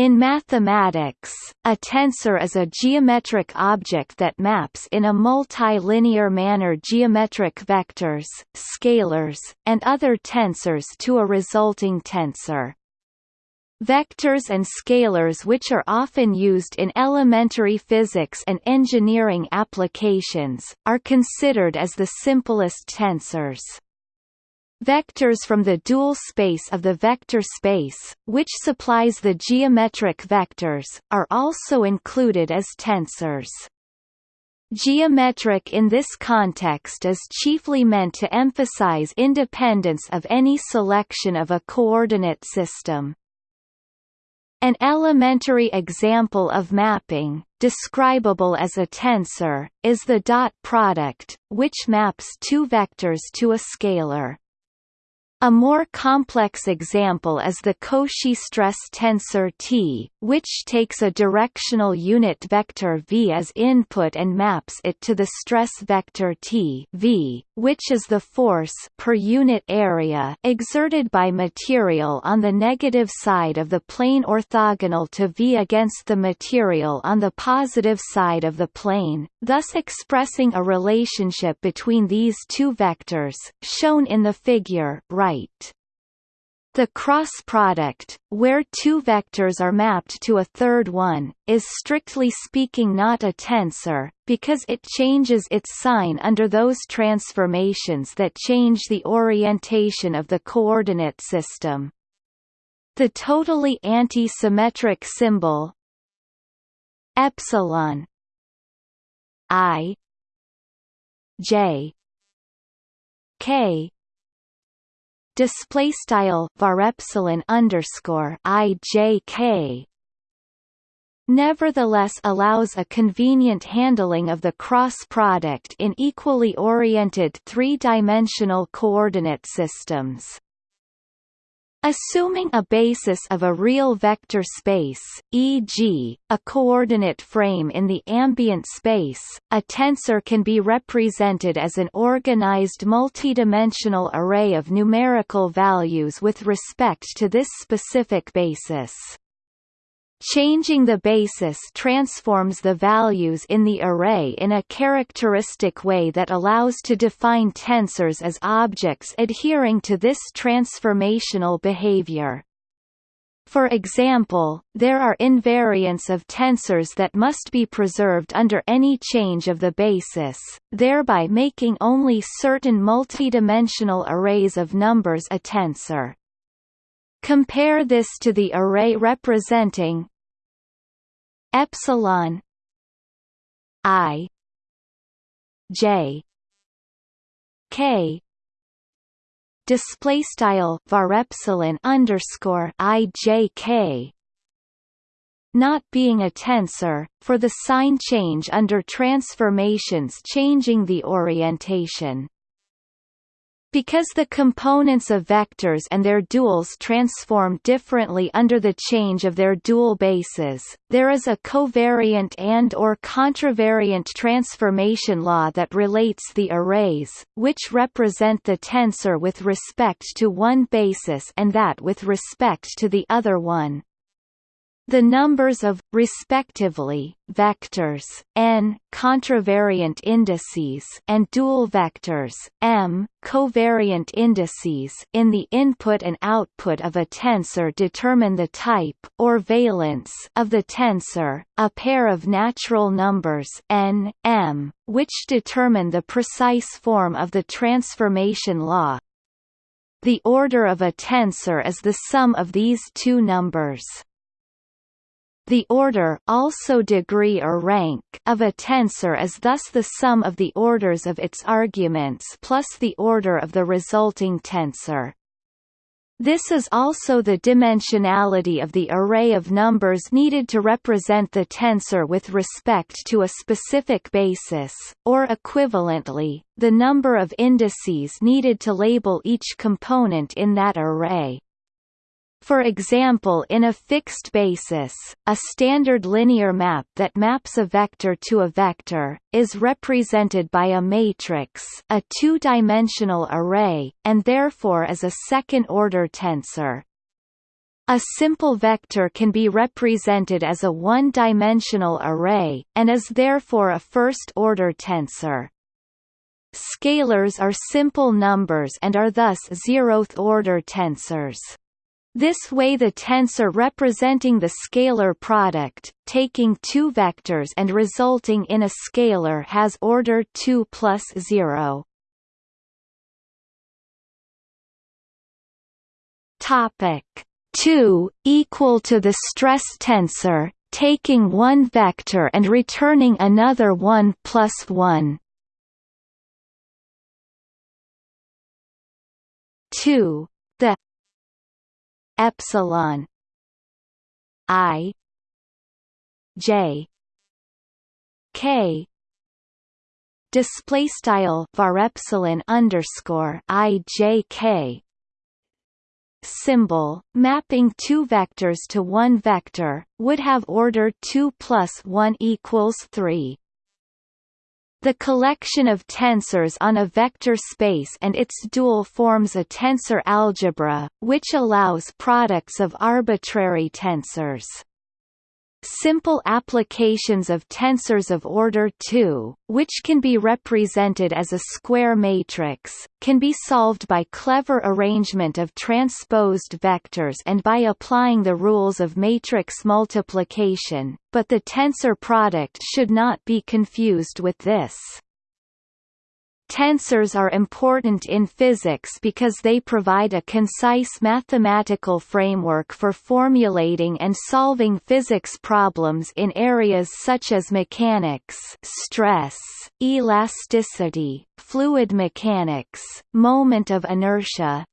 In mathematics, a tensor is a geometric object that maps in a multilinear manner geometric vectors, scalars, and other tensors to a resulting tensor. Vectors and scalars which are often used in elementary physics and engineering applications, are considered as the simplest tensors. Vectors from the dual space of the vector space, which supplies the geometric vectors, are also included as tensors. Geometric in this context is chiefly meant to emphasize independence of any selection of a coordinate system. An elementary example of mapping, describable as a tensor, is the dot product, which maps two vectors to a scalar. A more complex example is the Cauchy stress tensor T, which takes a directional unit vector v as input and maps it to the stress vector T v, which is the force per unit area exerted by material on the negative side of the plane orthogonal to v against the material on the positive side of the plane, thus expressing a relationship between these two vectors, shown in the figure right. The cross product, where two vectors are mapped to a third one, is strictly speaking not a tensor, because it changes its sign under those transformations that change the orientation of the coordinate system. The totally anti-symmetric symbol epsilon i j k display style var epsilon underscore i j k nevertheless allows a convenient handling of the cross product in equally oriented three-dimensional coordinate systems. Assuming a basis of a real vector space, e.g., a coordinate frame in the ambient space, a tensor can be represented as an organized multidimensional array of numerical values with respect to this specific basis. Changing the basis transforms the values in the array in a characteristic way that allows to define tensors as objects adhering to this transformational behavior. For example, there are invariants of tensors that must be preserved under any change of the basis, thereby making only certain multidimensional arrays of numbers a tensor. Compare this to the array representing epsilon i j k display style var epsilon underscore i j k not being a tensor, for the sign change under transformations changing the orientation. Because the components of vectors and their duals transform differently under the change of their dual bases, there is a covariant and or contravariant transformation law that relates the arrays, which represent the tensor with respect to one basis and that with respect to the other one. The numbers of, respectively, vectors n contravariant indices and dual vectors m covariant indices in the input and output of a tensor determine the type or valence of the tensor, a pair of natural numbers n, m, which determine the precise form of the transformation law. The order of a tensor is the sum of these two numbers. The order also degree or rank of a tensor is thus the sum of the orders of its arguments plus the order of the resulting tensor. This is also the dimensionality of the array of numbers needed to represent the tensor with respect to a specific basis, or equivalently, the number of indices needed to label each component in that array. For example in a fixed basis, a standard linear map that maps a vector to a vector, is represented by a matrix a two-dimensional array, and therefore is a second-order tensor. A simple vector can be represented as a one-dimensional array, and is therefore a first-order tensor. Scalars are simple numbers and are thus zeroth-order tensors. This way the tensor representing the scalar product, taking two vectors and resulting in a scalar has order 2 plus 0. Topic 2 equal to the stress tensor, taking one vector and returning another 1 plus 1. 2 the epsilon i j k. Display style var epsilon underscore i j k. Symbol mapping two vectors to one vector would have order 2 plus 1 equals 3 the collection of tensors on a vector space and its dual forms a tensor algebra, which allows products of arbitrary tensors. Simple applications of tensors of order 2, which can be represented as a square matrix, can be solved by clever arrangement of transposed vectors and by applying the rules of matrix multiplication, but the tensor product should not be confused with this. Tensors are important in physics because they provide a concise mathematical framework for formulating and solving physics problems in areas such as mechanics stress, elasticity, fluid mechanics, moment of inertia,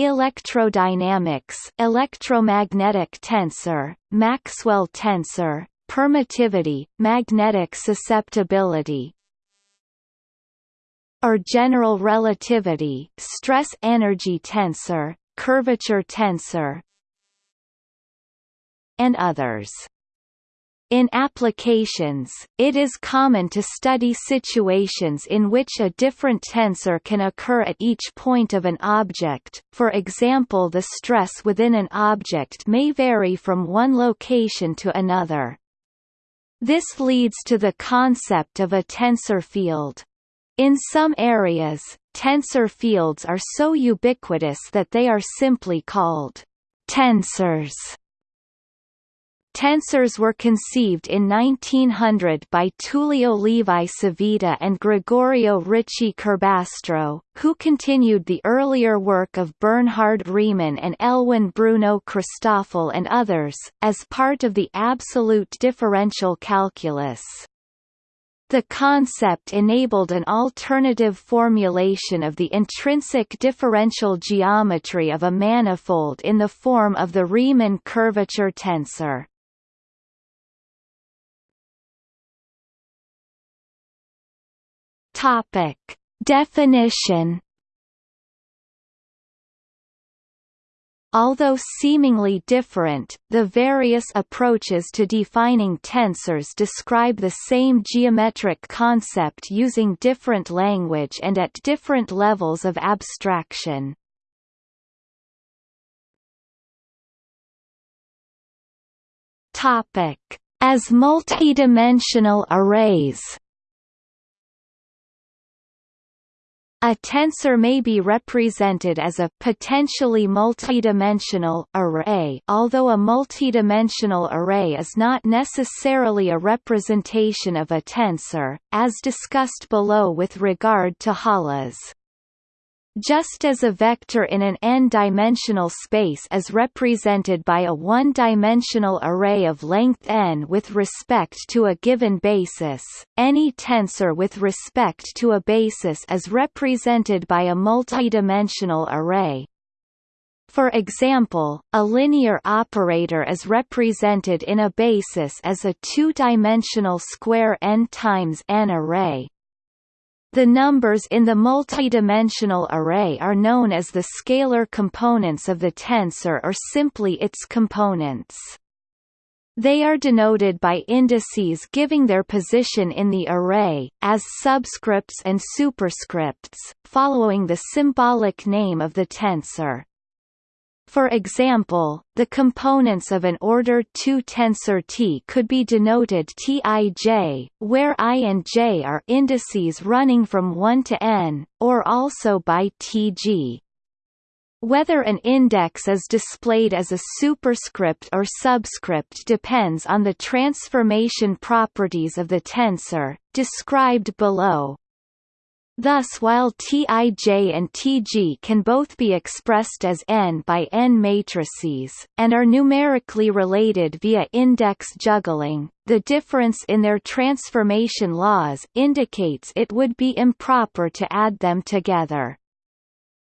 electrodynamics electromagnetic tensor, Maxwell tensor, permittivity, magnetic susceptibility, or general relativity stress energy tensor, curvature tensor and others. In applications, it is common to study situations in which a different tensor can occur at each point of an object, for example the stress within an object may vary from one location to another. This leads to the concept of a tensor field. In some areas, tensor fields are so ubiquitous that they are simply called tensors. Tensors were conceived in 1900 by Tullio Levi Civita and Gregorio Ricci Curbastro, who continued the earlier work of Bernhard Riemann and Elwin Bruno Christoffel and others, as part of the absolute differential calculus. The concept enabled an alternative formulation of the intrinsic differential geometry of a manifold in the form of the Riemann curvature tensor. Topic: Definition Although seemingly different, the various approaches to defining tensors describe the same geometric concept using different language and at different levels of abstraction. As multidimensional arrays A tensor may be represented as a potentially multidimensional array although a multidimensional array is not necessarily a representation of a tensor, as discussed below with regard to holors. Just as a vector in an n-dimensional space is represented by a one-dimensional array of length n with respect to a given basis, any tensor with respect to a basis is represented by a multidimensional array. For example, a linear operator is represented in a basis as a two-dimensional square n times n array, the numbers in the multidimensional array are known as the scalar components of the tensor or simply its components. They are denoted by indices giving their position in the array, as subscripts and superscripts, following the symbolic name of the tensor. For example, the components of an order 2 tensor T could be denoted Tij, where i and j are indices running from 1 to n, or also by Tg. Whether an index is displayed as a superscript or subscript depends on the transformation properties of the tensor, described below. Thus while Tij and Tg can both be expressed as n by n matrices, and are numerically related via index juggling, the difference in their transformation laws indicates it would be improper to add them together.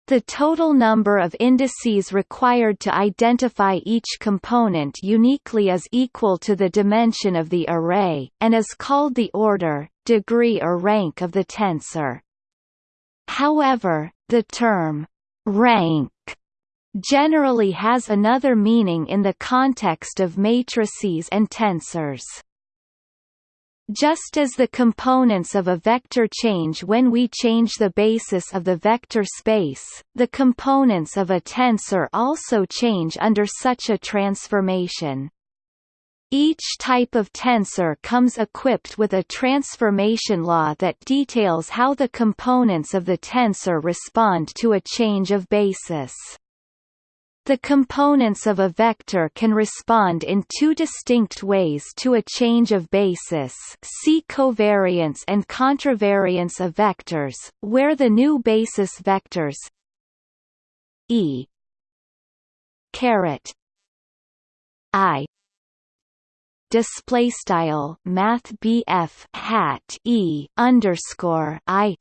The total number of indices required to identify each component uniquely is equal to the dimension of the array, and is called the order, degree or rank of the tensor. However, the term rank generally has another meaning in the context of matrices and tensors. Just as the components of a vector change when we change the basis of the vector space, the components of a tensor also change under such a transformation. Each type of tensor comes equipped with a transformation law that details how the components of the tensor respond to a change of basis. The components of a vector can respond in two distinct ways to a change of basis see covariance and contravariance of vectors, where the new basis vectors e caret i display style math BF hat E underscore I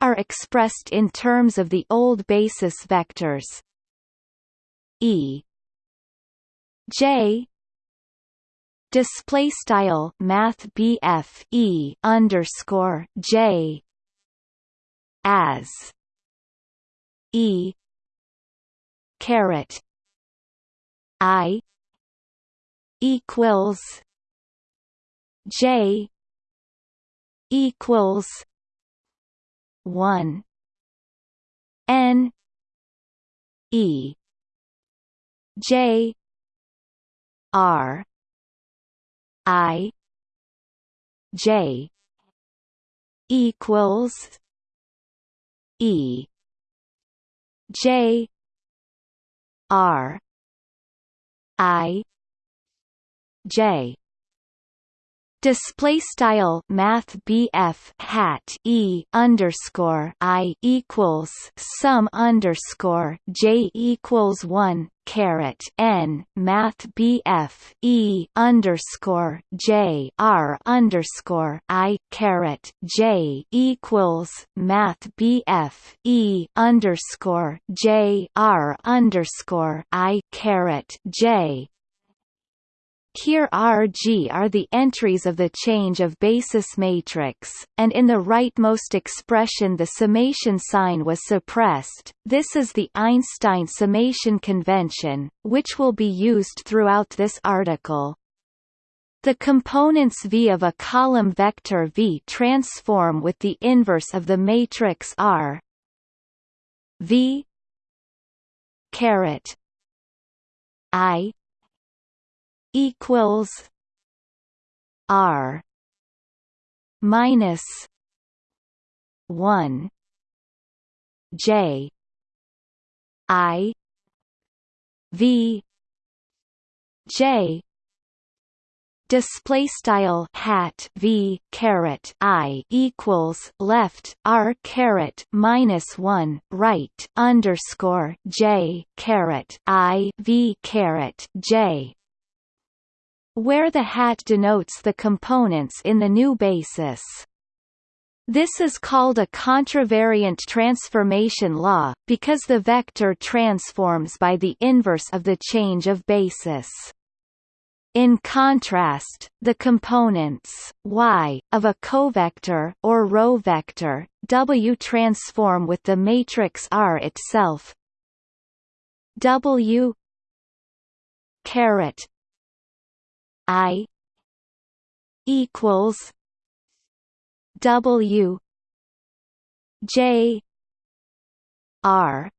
are expressed in terms of the old basis vectors. E J display style math BF E underscore J as E caret I equals J equals one N E J R I J equals E J R I J. Display style math BF hat E underscore I equals sum underscore J equals one caret N math BF E underscore J R underscore I caret J equals math BF E underscore J R underscore I caret J here Rg are the entries of the change of basis matrix, and in the rightmost expression the summation sign was suppressed. This is the Einstein summation convention, which will be used throughout this article. The components V of a column vector V transform with the inverse of the matrix R V caret I equals R minus one J I V J display style hat v caret i equals left r caret minus one right underscore j caret i v caret j where the hat denotes the components in the new basis. This is called a contravariant transformation law, because the vector transforms by the inverse of the change of basis. In contrast, the components y of a covector or row vector w transform with the matrix R itself. W caret I equals W J R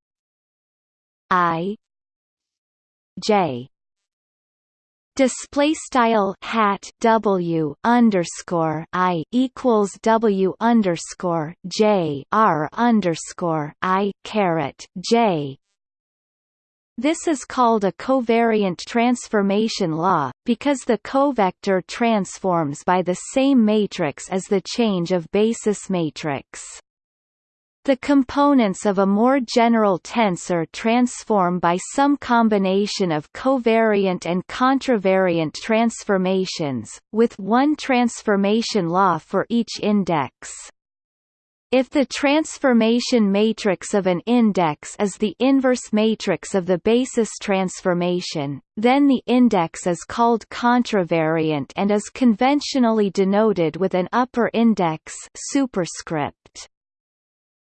I J. Display style hat W underscore I equals W underscore J R underscore I caret J this is called a covariant transformation law, because the covector transforms by the same matrix as the change of basis matrix. The components of a more general tensor transform by some combination of covariant and contravariant transformations, with one transformation law for each index. If the transformation matrix of an index is the inverse matrix of the basis transformation, then the index is called contravariant and is conventionally denoted with an upper index superscript.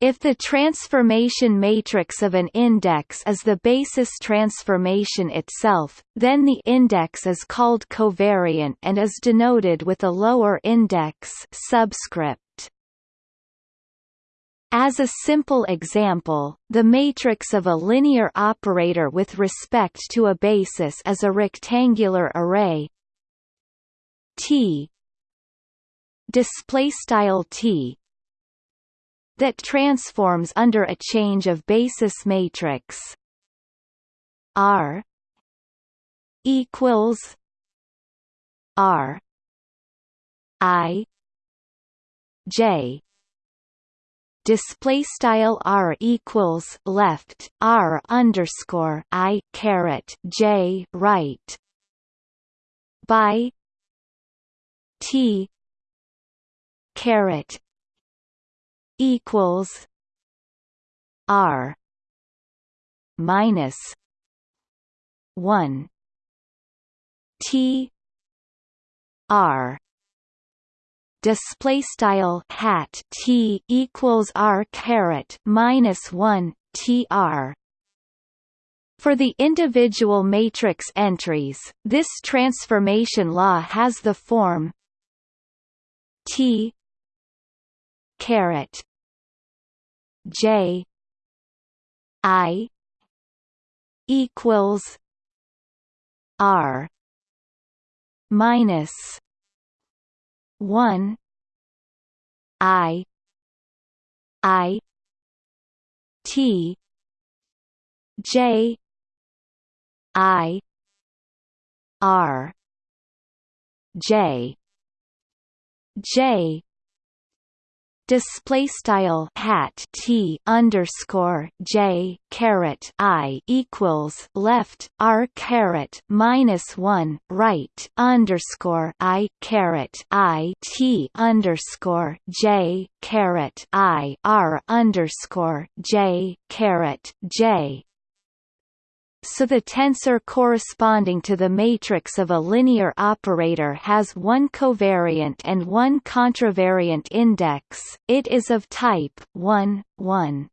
If the transformation matrix of an index is the basis transformation itself, then the index is called covariant and is denoted with a lower index subscript. As a simple example, the matrix of a linear operator with respect to a basis is a rectangular array. T. T. That transforms under a change of basis matrix. R. Equals R. I. J display style r equals left r underscore i caret j right by t caret equals R minus one T R display style hat T equals R caret minus one TR. For the individual matrix entries, this transformation law has the form T caret J I equals R minus one. I. I. T. J. I. R. J. J display style hat t underscore j caret i equals left r caret minus one right underscore i caret i t underscore j caret i r underscore j caret j so the tensor corresponding to the matrix of a linear operator has one covariant and one contravariant index, it is of type 1, 1.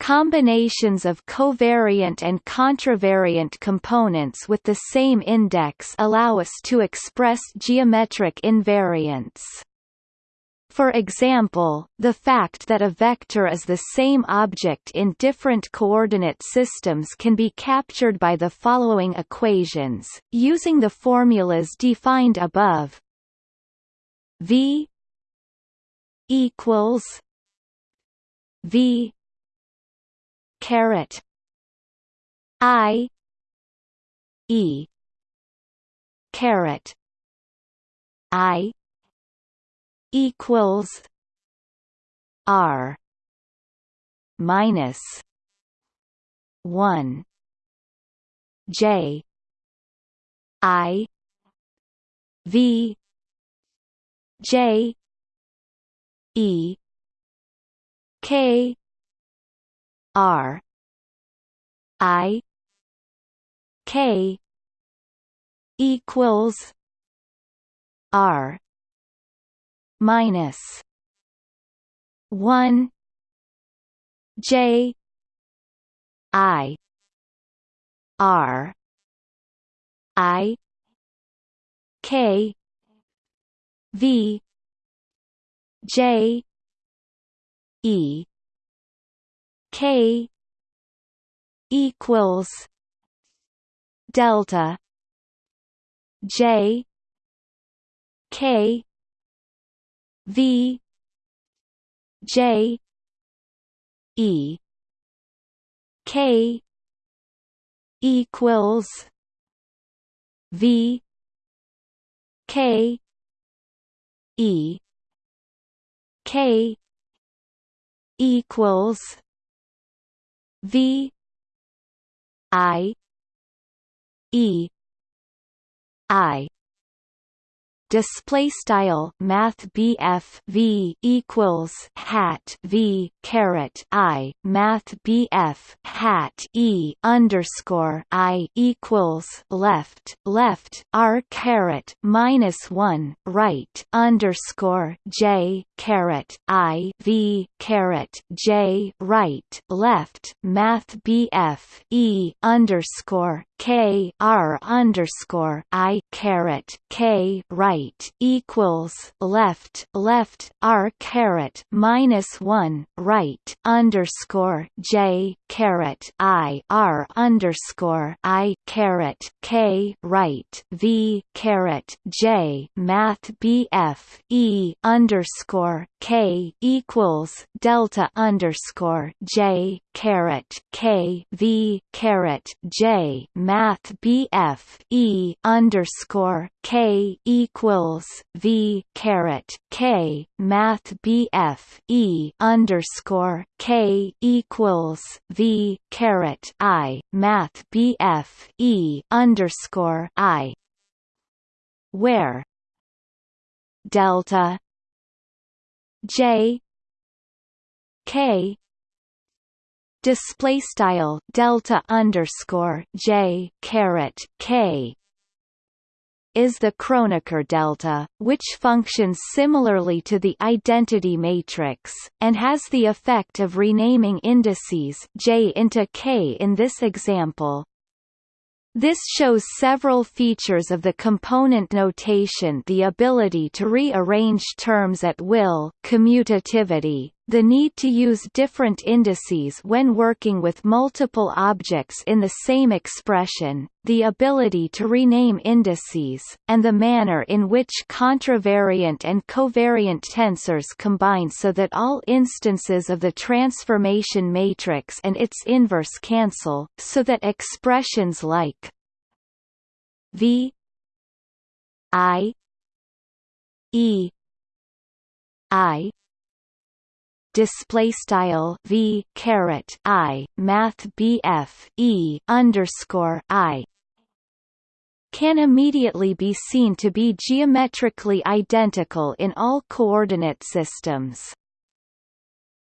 Combinations of covariant and contravariant components with the same index allow us to express geometric invariants. For example, the fact that a vector is the same object in different coordinate systems can be captured by the following equations, using the formulas defined above. V equals V caret I E caret I equals R minus one J I V J E K R I K equals R minus one J I R I K V J E K equals delta J K V J E K equals V K E K equals V I E I display style math BF V equals hat V caret I math BF hat E underscore I equals left left R caret minus one right underscore J caret I V caret J right left math BF E underscore K R underscore I caret K right equals left left R caret minus one right underscore J caret I R underscore I caret K right V caret J Math BF E underscore K equals delta underscore J caret K V caret J Math BF E underscore K equals V caret K Math BF E underscore K equals V caret I Math BF E underscore I where delta J K display style delta underscore J caret K is the Kronecker delta, which functions similarly to the identity matrix, and has the effect of renaming indices J into K in this example. This shows several features of the component notation the ability to rearrange terms at will commutativity, the need to use different indices when working with multiple objects in the same expression, the ability to rename indices, and the manner in which contravariant and covariant tensors combine so that all instances of the transformation matrix and its inverse cancel, so that expressions like v i e i display style v caret i math bf e underscore i can immediately be seen to be geometrically identical in all coordinate systems.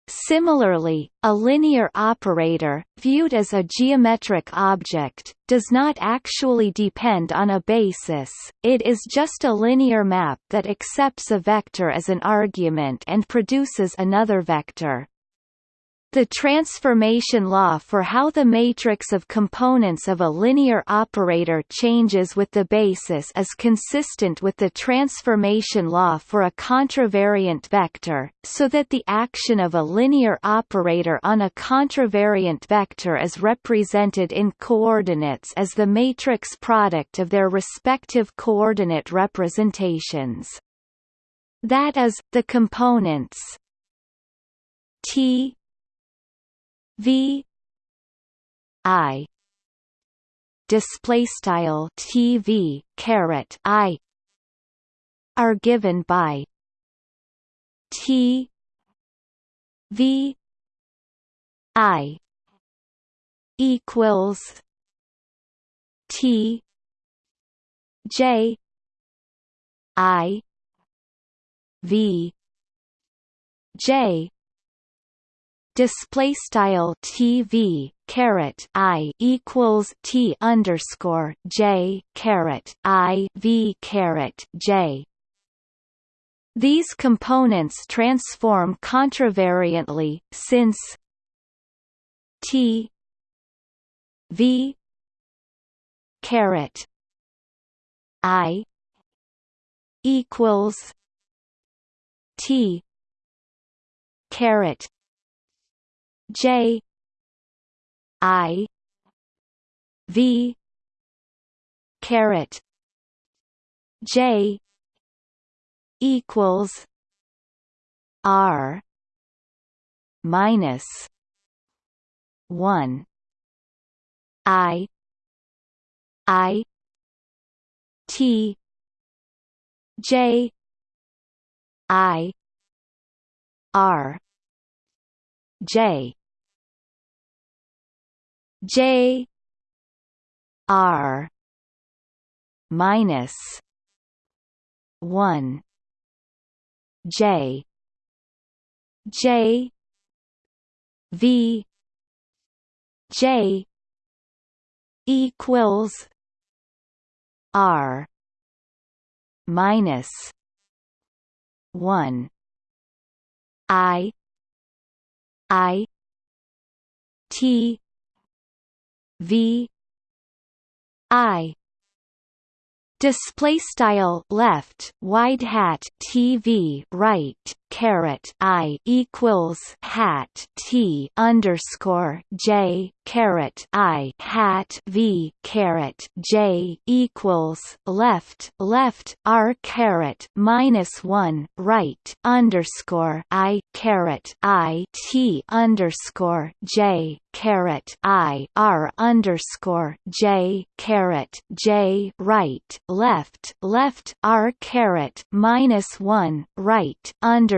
Similarly, a linear operator, viewed as a geometric object, does not actually depend on a basis, it is just a linear map that accepts a vector as an argument and produces another vector. The transformation law for how the matrix of components of a linear operator changes with the basis is consistent with the transformation law for a contravariant vector, so that the action of a linear operator on a contravariant vector is represented in coordinates as the matrix product of their respective coordinate representations. That is, the components T V I display style TV caret I are given by T V I equals T J I V J display style TV caret I equals T underscore J caret I V caret J. These components transform contravariantly, since T V caret I equals T caret J I V caret J equals R minus one I I T J I R J J R minus one J J V J equals R minus one I I T V. I. Display style left wide hat TV right caret I equals hat T underscore J caret I hat V caret J equals left left R caret minus one right underscore I caret I T underscore J caret I R underscore J caret J right left left R caret minus one right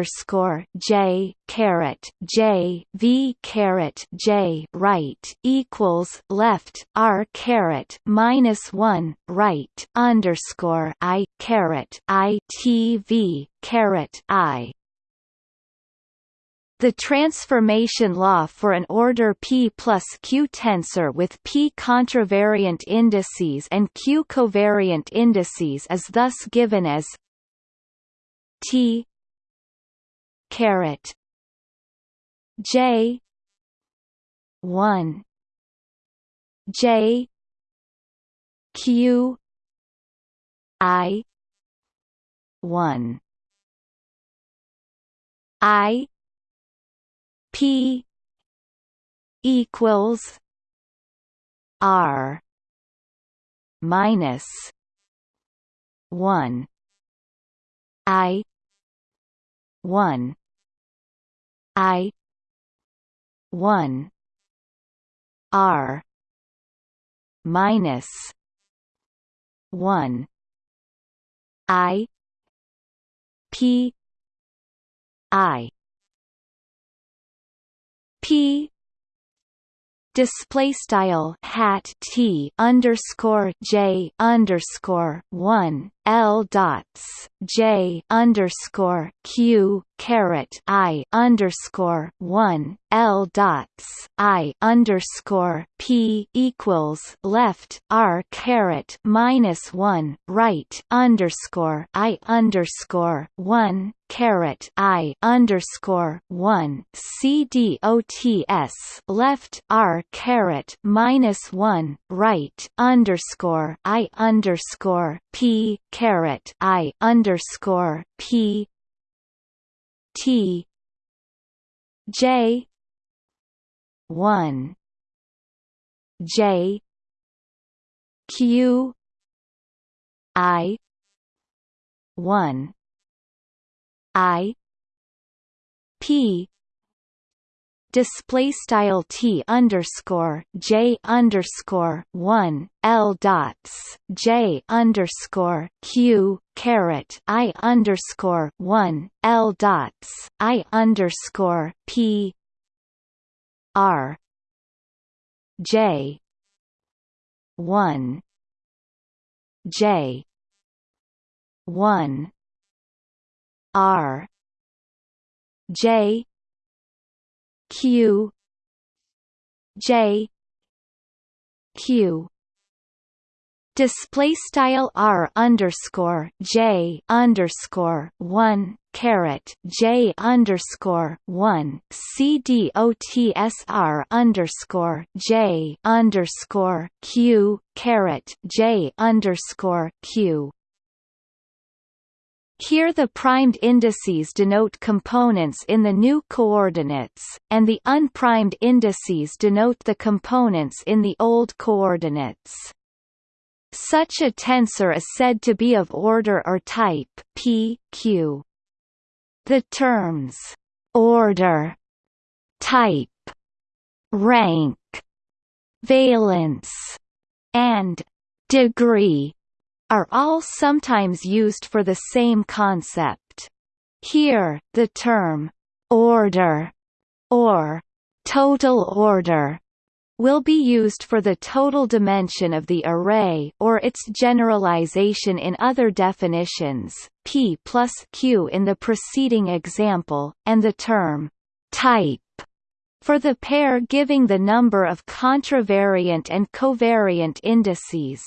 underscore J caret J V caret J right equals left R caret minus one right underscore I caret I T V caret I. The transformation law for an order P plus Q tensor with P contravariant indices and Q covariant indices is thus given as T caret J. one. J. Q. I. one. I. P. equals R. minus one. I. one I one R minus one I P I. P display style hat T underscore J underscore one L dots J underscore Q caret I underscore one L dots I underscore P equals left R caret minus one right underscore I underscore one caret I underscore one C D O T S left R caret minus one right underscore I underscore P caret I underscore P T J one J Q I one I P display style t underscore j underscore one l dots j underscore q caret i underscore one l dots i underscore p r j one j one r j q. J. Q. Display style r underscore j underscore one caret j underscore one c d o t s r underscore j underscore q caret j underscore q Here the primed indices denote components in the new coordinates, and the unprimed indices denote the components in the old coordinates. Such a tensor is said to be of order or type P, Q. The terms order, type, rank, valence, and degree are all sometimes used for the same concept. Here, the term order or total order will be used for the total dimension of the array or its generalization in other definitions, p plus q in the preceding example, and the term type for the pair giving the number of contravariant and covariant indices.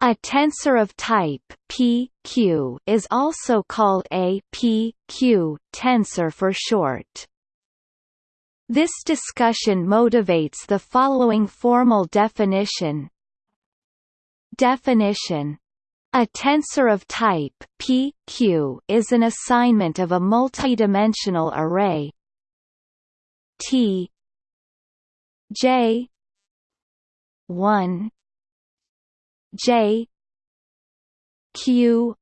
A tensor of type P, Q is also called a P, Q tensor for short. This discussion motivates the following formal definition. Definition a tensor of type P, Q is an assignment of a multidimensional array T J 1 J Q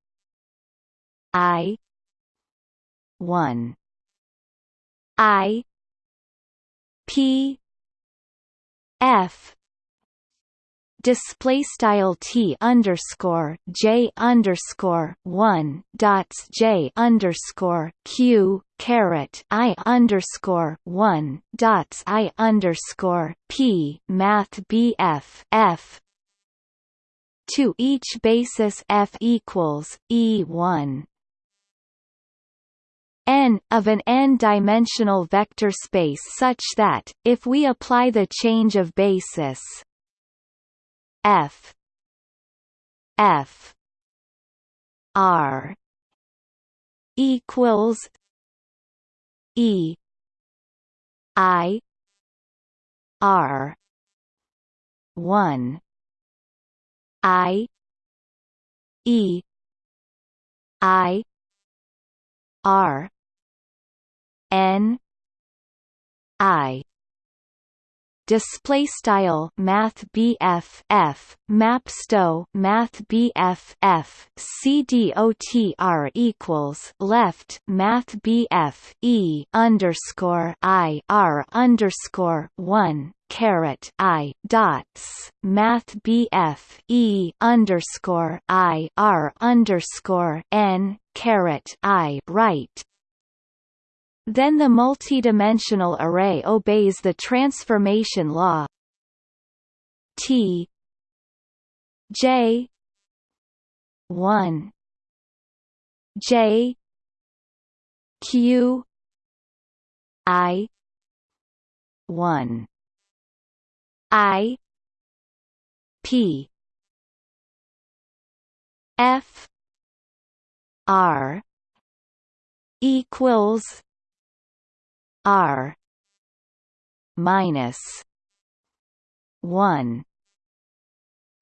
I 1 I P F. Display style T underscore J underscore one dots J underscore Q caret I underscore one dots I underscore P Math BF F to each basis F equals E one. N of an n-dimensional vector space such that, if we apply the change of basis f f r equals e i r 1 i e i r n i. Display style math BF F map sto math BF F CDOTR equals left math BF E underscore I R underscore one caret I dots math BF E underscore I R underscore N caret I right. Then the multidimensional array obeys the transformation law. T J 1 J Q I 1 I P F R equals R minus one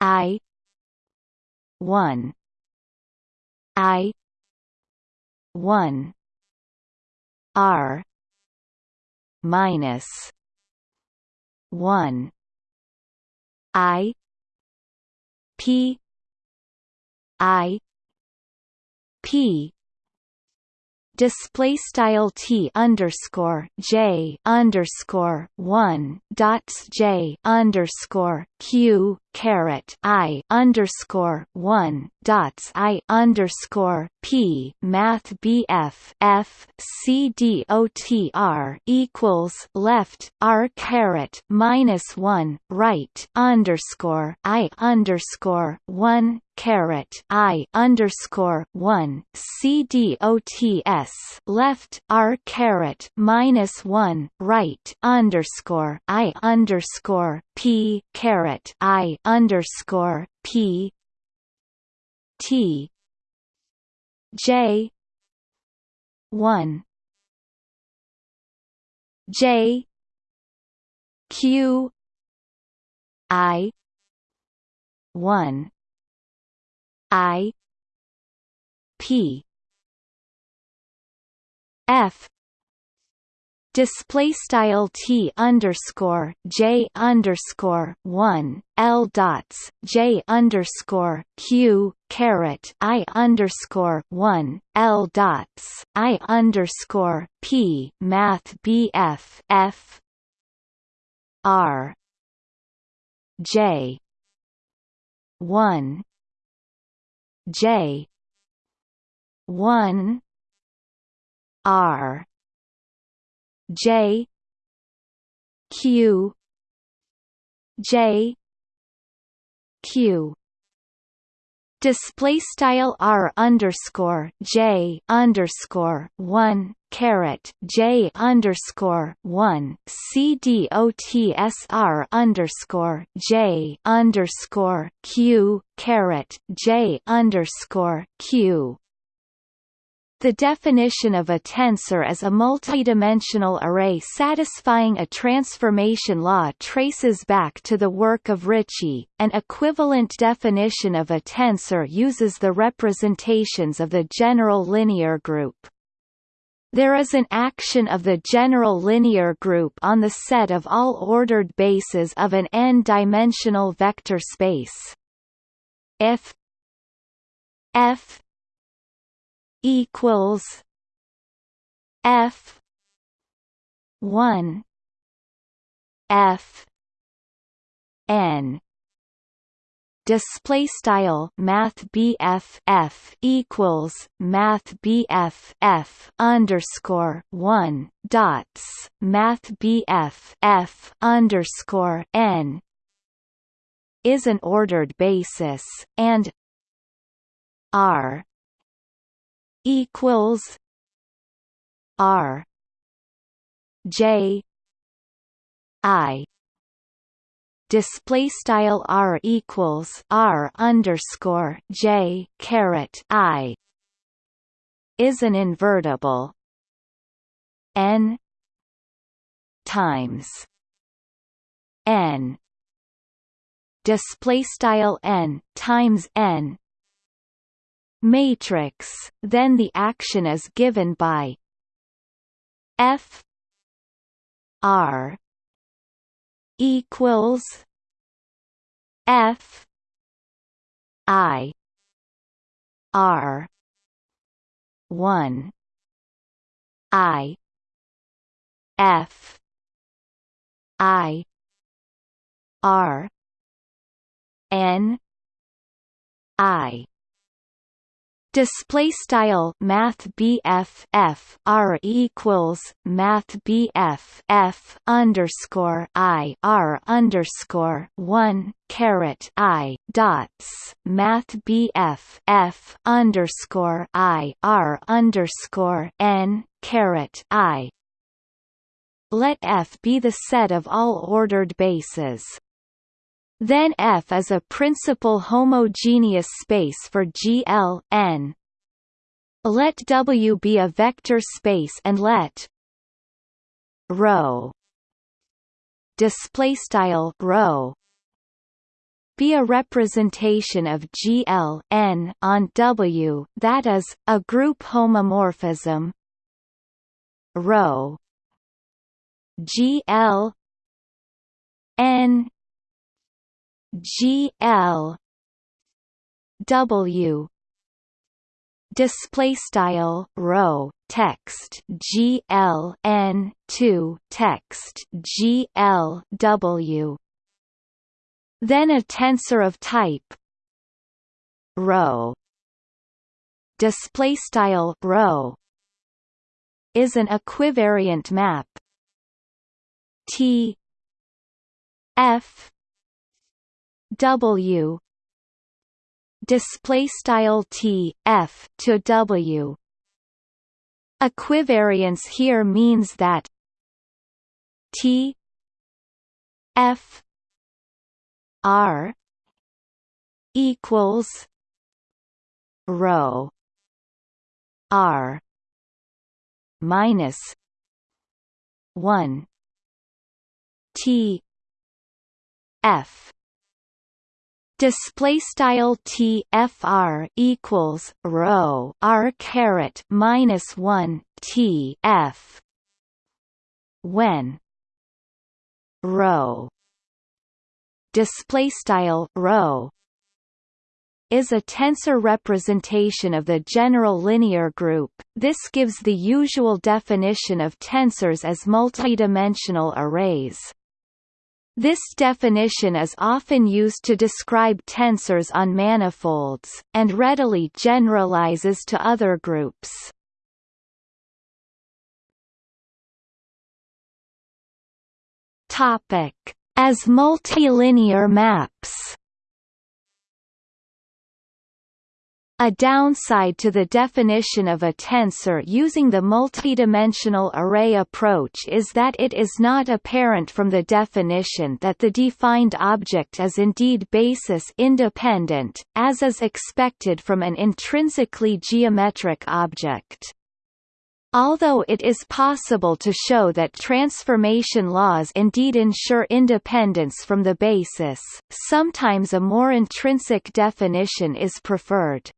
I one I one R minus one I P I P. Display style t underscore j underscore one dots j underscore q caret i underscore one dots i underscore p math bf f c d o t r equals left r caret minus one right underscore i underscore one caret I underscore one C D O T S left R caret minus one right underscore I underscore P caret I underscore P T J one J Q I one I P f display style t underscore j underscore one l dots j underscore q caret i underscore one l dots i underscore p math bf f r j one j one r J Q J Q. Display style r underscore j underscore one caret j underscore one c d o t s r underscore j underscore q caret j underscore q the definition of a tensor as a multidimensional array satisfying a transformation law traces back to the work of Ricci. An equivalent definition of a tensor uses the representations of the general linear group. There is an action of the general linear group on the set of all ordered bases of an n-dimensional vector space. If f equals F one F N. Display style math BF F equals math BF F underscore one dots math BF F underscore N is an ordered basis and R equals R J I. Display style R equals R underscore J caret I is an invertible N times N. Display style N times N matrix, then the action is given by F R equals F I R one I F I R N I Display style Math BF F R equals Math BF F underscore I R underscore one caret I dots Math BF F underscore I R underscore N caret I. Let F be the set of all ordered bases then F is a principal homogeneous space for GL n. Let W be a vector space and let rho display style rho be a representation of GL n on W that is a group homomorphism rho GL n G L W display style rho text G L N 2 text G L W then a tensor of type rho display style rho is an equivariant map T F W. Display style T F to W. Equivariance here means that T F R equals rho R minus one T F display style t fr equals rho r caret minus 1 t f when rho display style rho is a tensor representation of the general linear group. This gives the usual definition of tensors as multidimensional arrays. This definition is often used to describe tensors on manifolds, and readily generalizes to other groups. As multilinear maps A downside to the definition of a tensor using the multidimensional array approach is that it is not apparent from the definition that the defined object is indeed basis independent, as is expected from an intrinsically geometric object. Although it is possible to show that transformation laws indeed ensure independence from the basis, sometimes a more intrinsic definition is preferred.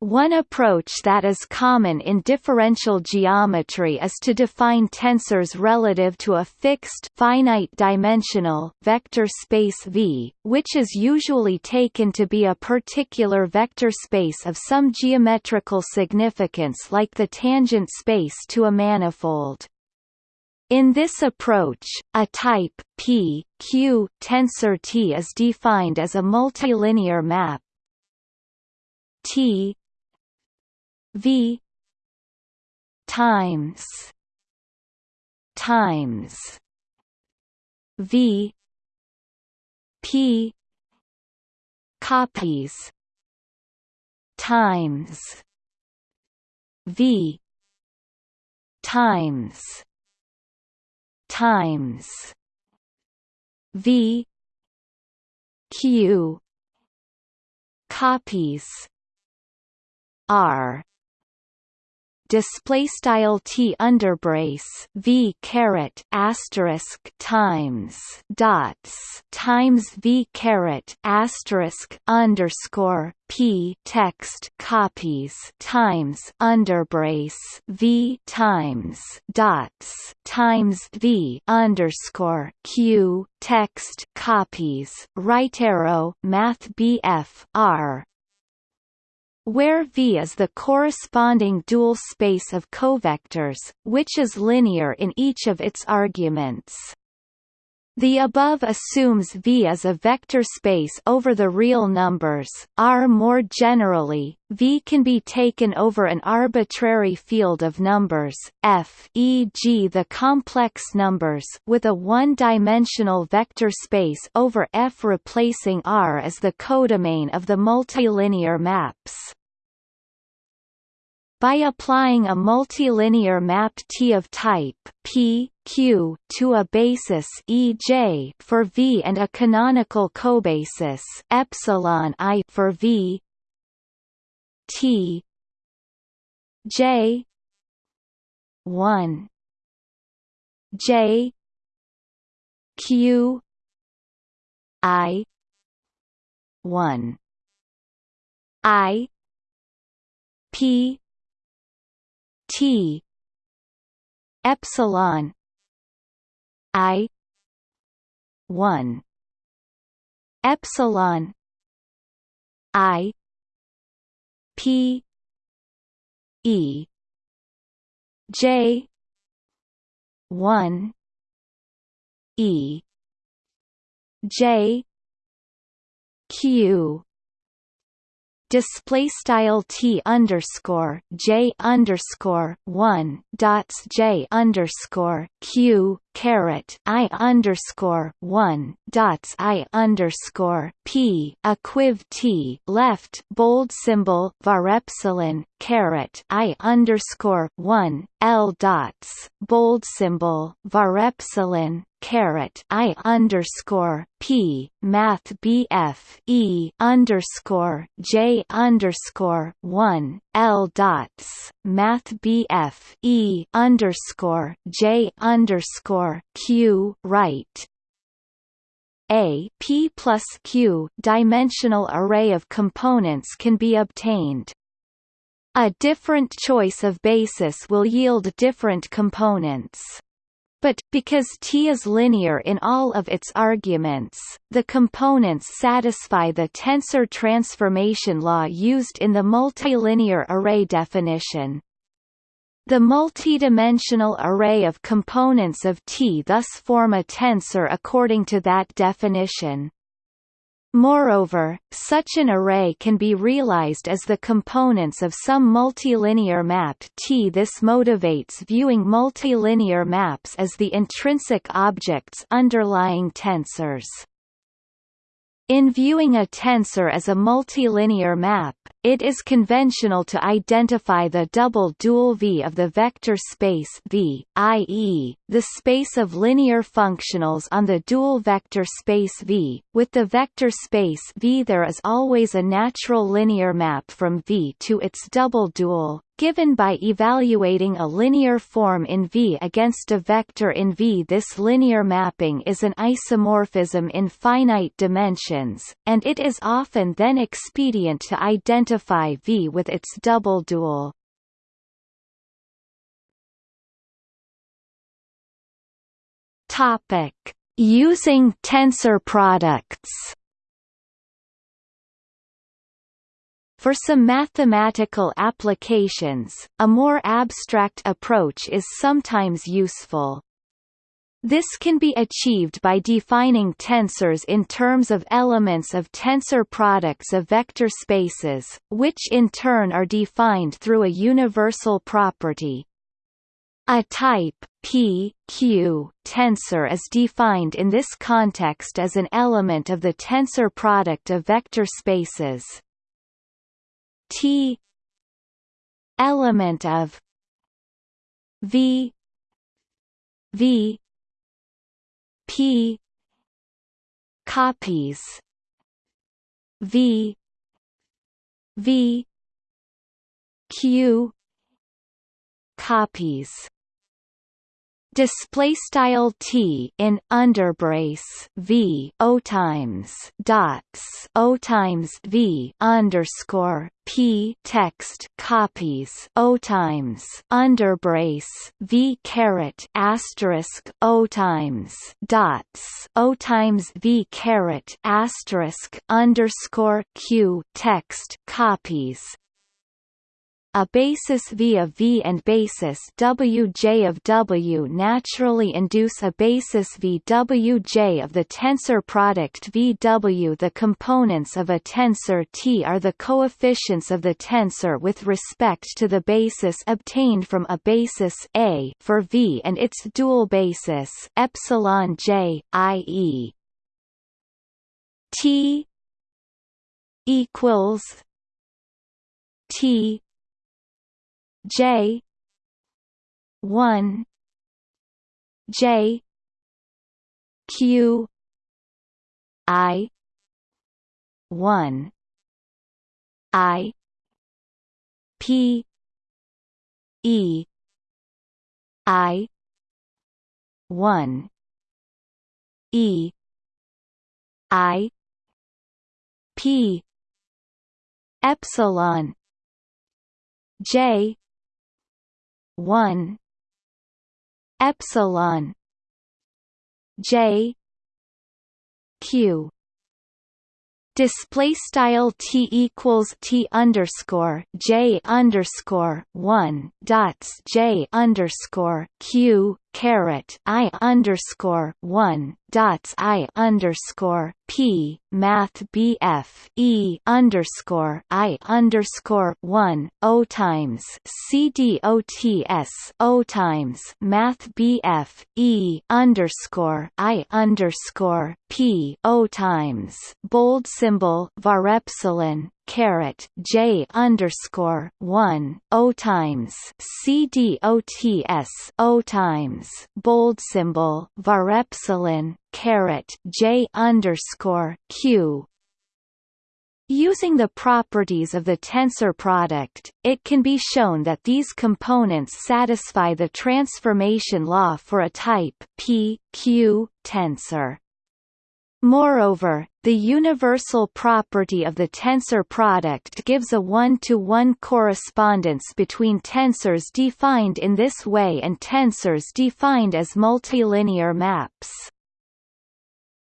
One approach that is common in differential geometry is to define tensors relative to a fixed finite-dimensional vector space V, which is usually taken to be a particular vector space of some geometrical significance like the tangent space to a manifold. In this approach, a type P, Q tensor T is defined as a multilinear map T V times times V P copies times V times times V Q copies R display style t underbrace v caret asterisk times dots times v caret asterisk underscore p text copies times underbrace v times dots times v underscore q text copies right arrow math bf r where V is the corresponding dual space of covectors, which is linear in each of its arguments. The above assumes V is a vector space over the real numbers. R more generally, V can be taken over an arbitrary field of numbers, F e.g. the complex numbers with a one-dimensional vector space over F replacing R as the codomain of the multilinear maps. By applying a multilinear map T of type P, Q to a basis EJ for V and a canonical cobasis epsilon I for V T J 1 J Q I 1 I P T epsilon I one epsilon I P E J one E J Q display style t underscore j underscore one dots j underscore q caret i underscore one dots i underscore p equiv t left bold symbol var epsilon caret i underscore one l dots bold symbol var epsilon caret I underscore P Math BF E underscore J underscore one L dots Math BF E underscore J underscore Q right A P plus Q dimensional array of components can be obtained. A different choice of basis will yield different components. But, because T is linear in all of its arguments, the components satisfy the tensor transformation law used in the multilinear array definition. The multidimensional array of components of T thus form a tensor according to that definition. Moreover, such an array can be realized as the components of some multilinear map T. This motivates viewing multilinear maps as the intrinsic objects underlying tensors. In viewing a tensor as a multilinear map, it is conventional to identify the double dual V of the vector space V, i.e., the space of linear functionals on the dual vector space V. With the vector space V there is always a natural linear map from V to its double dual, given by evaluating a linear form in V against a vector in V. This linear mapping is an isomorphism in finite dimensions, and it is often then expedient to identify V with its double dual. Topic: Using tensor products. For some mathematical applications, a more abstract approach is sometimes useful. This can be achieved by defining tensors in terms of elements of tensor products of vector spaces, which in turn are defined through a universal property. A type P, Q, tensor is defined in this context as an element of the tensor product of vector spaces. T element of V V P copies V V Q copies display style t in underbrace v o times dots o times v underscore p text copies o times underbrace v caret asterisk o times dots o times v caret asterisk underscore q text copies a basis V of V and basis Wj of W naturally induce a basis VWJ of the tensor product VW. The components of a tensor T are the coefficients of the tensor with respect to the basis obtained from a basis A for V and its dual basis epsilon j, i.e. T equals T J. one. J. Q. I. one. I. P. E. I. one. E. I. P. Epsilon. J one epsilon J Q. Display style t equals t underscore j underscore one dots j underscore q caret i underscore one dots i underscore p math bf e underscore i underscore one o times c d o t s o times math bf e underscore i underscore p o times bold symbol var epsilon caret J underscore one O times C D O T S O times bold symbol var epsilon caret J underscore Q Using the properties of the tensor product, it can be shown that these components satisfy the transformation law for a type P, Q, tensor. Moreover, the universal property of the tensor product gives a one-to-one -one correspondence between tensors defined in this way and tensors defined as multilinear maps.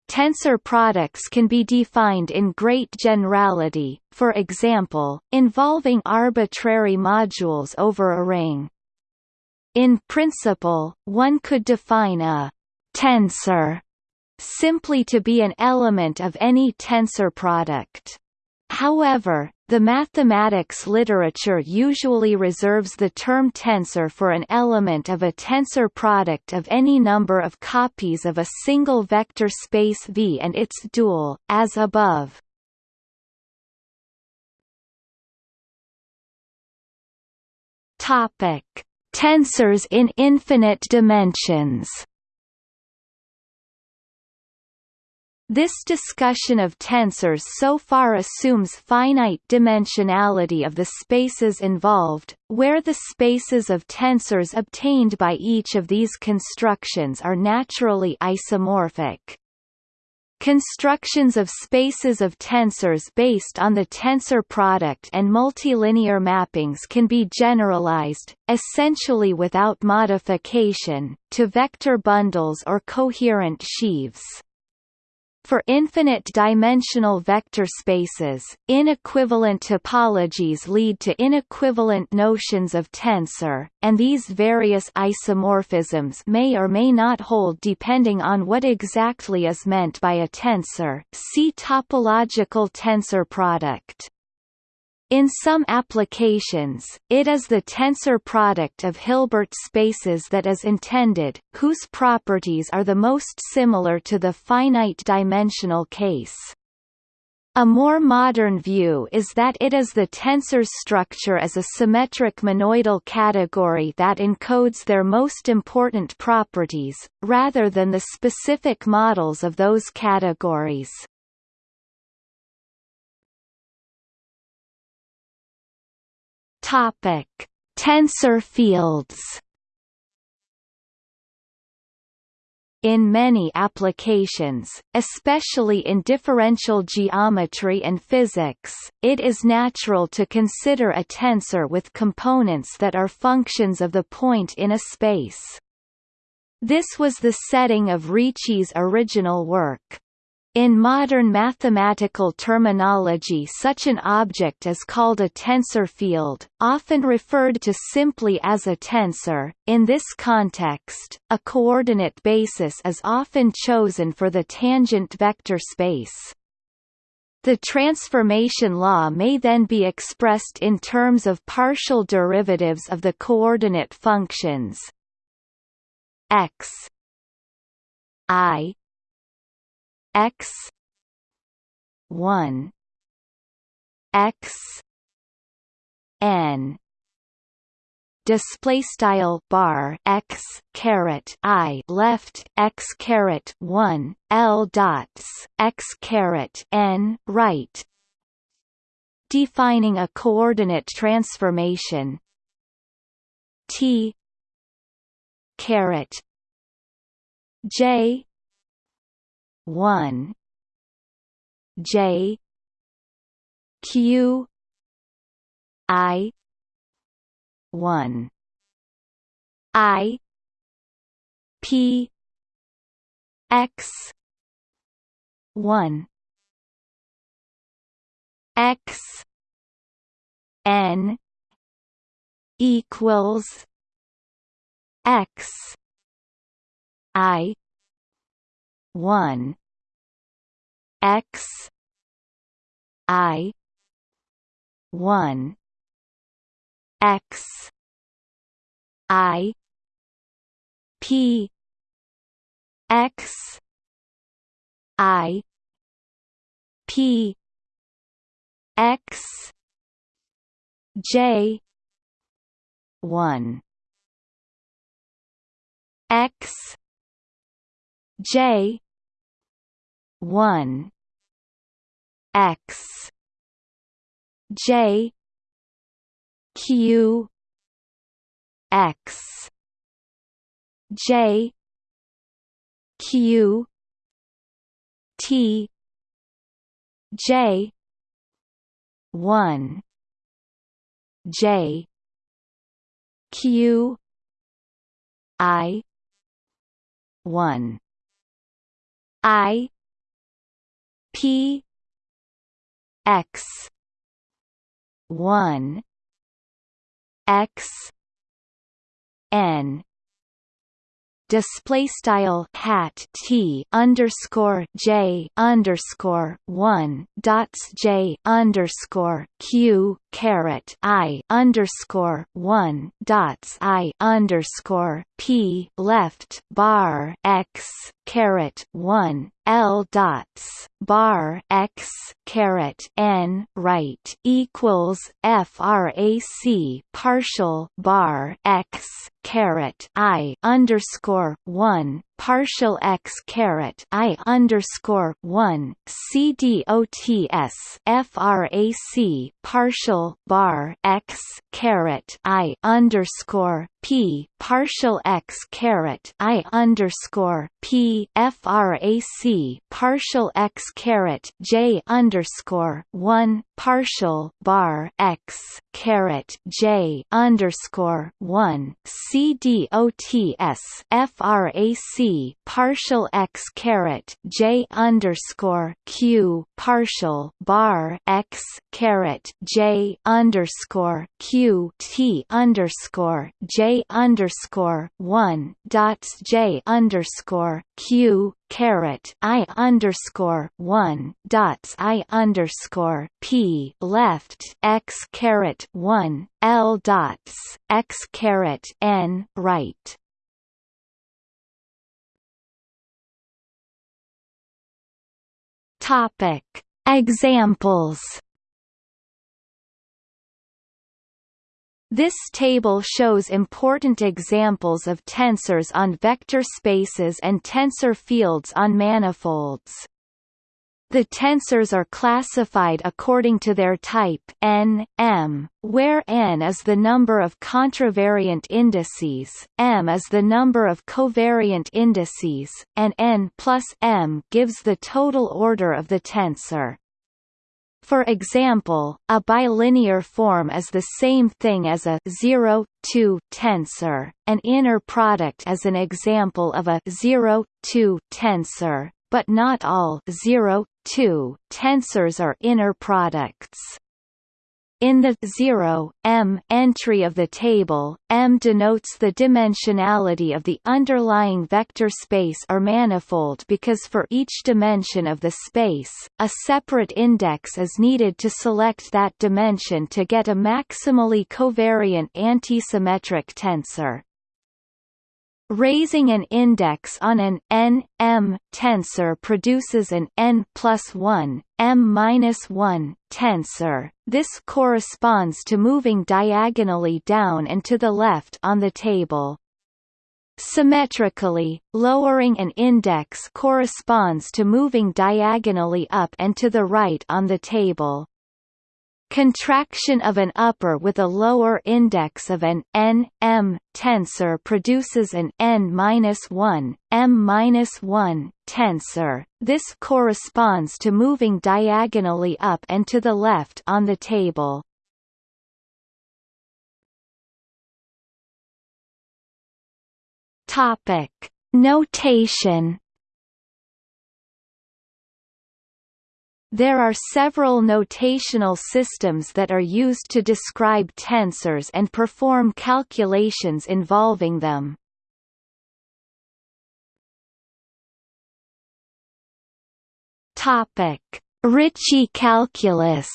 Tensor products can be defined in great generality, for example, involving arbitrary modules over a ring. In principle, one could define a tensor simply to be an element of any tensor product. However, the mathematics literature usually reserves the term tensor for an element of a tensor product of any number of copies of a single vector space V and its dual, as above. Tensors in infinite dimensions. This discussion of tensors so far assumes finite dimensionality of the spaces involved, where the spaces of tensors obtained by each of these constructions are naturally isomorphic. Constructions of spaces of tensors based on the tensor product and multilinear mappings can be generalized, essentially without modification, to vector bundles or coherent sheaves. For infinite-dimensional vector spaces, inequivalent topologies lead to inequivalent notions of tensor, and these various isomorphisms may or may not hold depending on what exactly is meant by a tensor see topological tensor product. In some applications, it is the tensor product of Hilbert spaces that is intended, whose properties are the most similar to the finite-dimensional case. A more modern view is that it is the tensor's structure as a symmetric monoidal category that encodes their most important properties, rather than the specific models of those categories. Topic: Tensor fields. In many applications, especially in differential geometry and physics, it is natural to consider a tensor with components that are functions of the point in a space. This was the setting of Ricci's original work. In modern mathematical terminology such an object is called a tensor field, often referred to simply as a tensor. In this context, a coordinate basis is often chosen for the tangent vector space. The transformation law may then be expressed in terms of partial derivatives of the coordinate functions x i x 1 x n display style bar x caret i left x caret 1 l dots x caret n right. Defining a coordinate transformation. T caret j one. J. Q. I. one. I. P. X. one. X. N. equals X. I one X I one X I P X I P X J one X J one X J Q X J Q T J one J Q I one I P X one X N. Display style hat t underscore j underscore one dots j underscore q caret i underscore one dots i underscore p left bar x caret one L dots bar x caret n right equals frac partial bar x caret i underscore one partial x caret i underscore one c d o t s frac partial bar x caret i underscore p partial x caret i underscore p frac partial x caret j underscore one partial bar x caret j underscore one c d o t s frac partial x caret j underscore q partial bar x caret j underscore q t underscore j underscore one dots J underscore Q caret I underscore one dots I underscore P left X caret one L dots X caret N right. Topic. Examples This table shows important examples of tensors on vector spaces and tensor fields on manifolds. The tensors are classified according to their type n, m, where n is the number of contravariant indices, m is the number of covariant indices, and n plus m gives the total order of the tensor. For example, a bilinear form is the same thing as a 0, 2 tensor. An inner product is an example of a 0, 2 tensor, but not all 0, 2 tensors are inner products. In the 0, m entry of the table, m denotes the dimensionality of the underlying vector space or manifold because for each dimension of the space, a separate index is needed to select that dimension to get a maximally covariant antisymmetric tensor. Raising an index on an n m tensor produces an n plus 1 m minus 1 tensor. This corresponds to moving diagonally down and to the left on the table. Symmetrically, lowering an index corresponds to moving diagonally up and to the right on the table. Contraction of an upper with a lower index of an n m tensor produces an n-1 m-1 tensor. This corresponds to moving diagonally up and to the left on the table. Topic: Notation There are several notational systems that are used to describe tensors and perform calculations involving them. Topic: Ricci calculus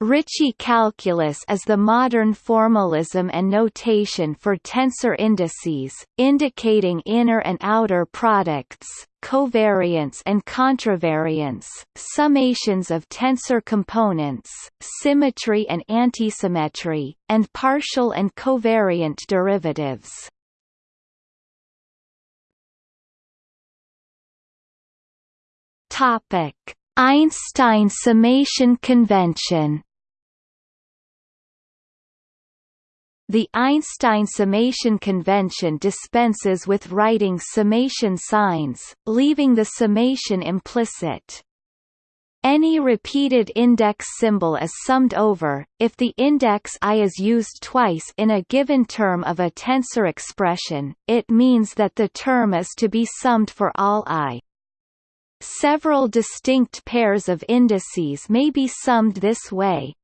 Ricci calculus is the modern formalism and notation for tensor indices, indicating inner and outer products, covariance and contravariance, summations of tensor components, symmetry and antisymmetry, and partial and covariant derivatives. Topic: Einstein summation convention The Einstein summation convention dispenses with writing summation signs, leaving the summation implicit. Any repeated index symbol is summed over, if the index i is used twice in a given term of a tensor expression, it means that the term is to be summed for all i. Several distinct pairs of indices may be summed this way.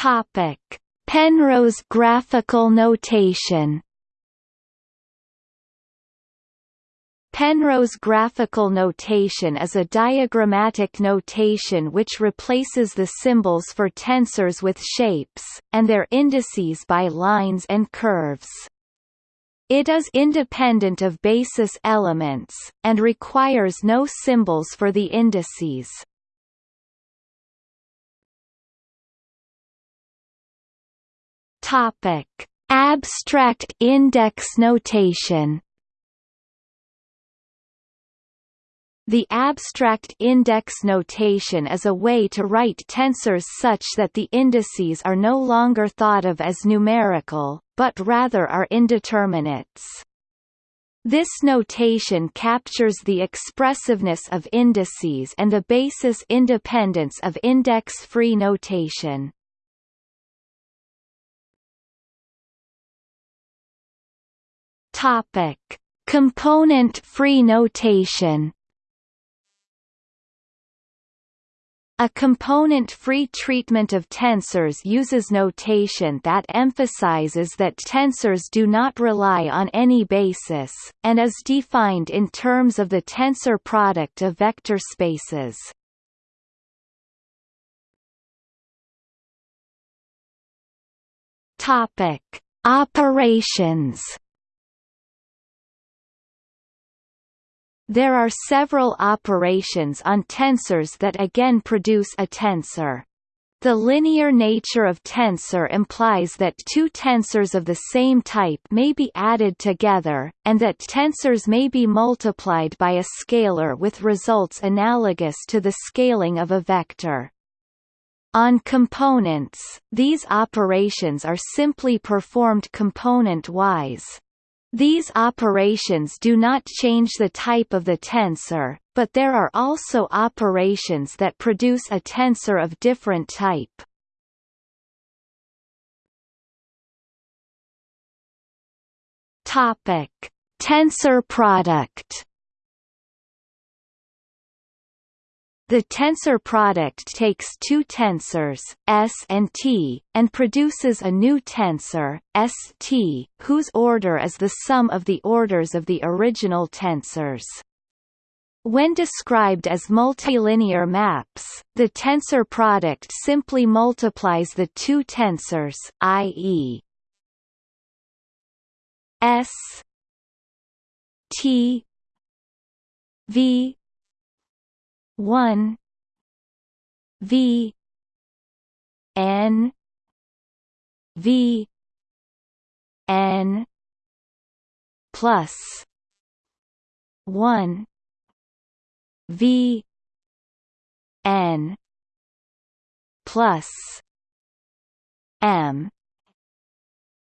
Topic: Penrose graphical notation Penrose graphical notation is a diagrammatic notation which replaces the symbols for tensors with shapes, and their indices by lines and curves. It is independent of basis elements, and requires no symbols for the indices. Topic: Abstract index notation The abstract index notation is a way to write tensors such that the indices are no longer thought of as numerical, but rather are indeterminates. This notation captures the expressiveness of indices and the basis independence of index-free notation. Topic: Component-free notation. A component-free treatment of tensors uses notation that emphasizes that tensors do not rely on any basis, and is defined in terms of the tensor product of vector spaces. Topic: Operations There are several operations on tensors that again produce a tensor. The linear nature of tensor implies that two tensors of the same type may be added together, and that tensors may be multiplied by a scalar with results analogous to the scaling of a vector. On components, these operations are simply performed component-wise. These operations do not change the type of the tensor, but there are also operations that produce a tensor of different type. Topic: Tensor product The tensor product takes two tensors, S and T, and produces a new tensor, ST, whose order is the sum of the orders of the original tensors. When described as multilinear maps, the tensor product simply multiplies the two tensors, i.e. S T V one V N V N plus one V N plus M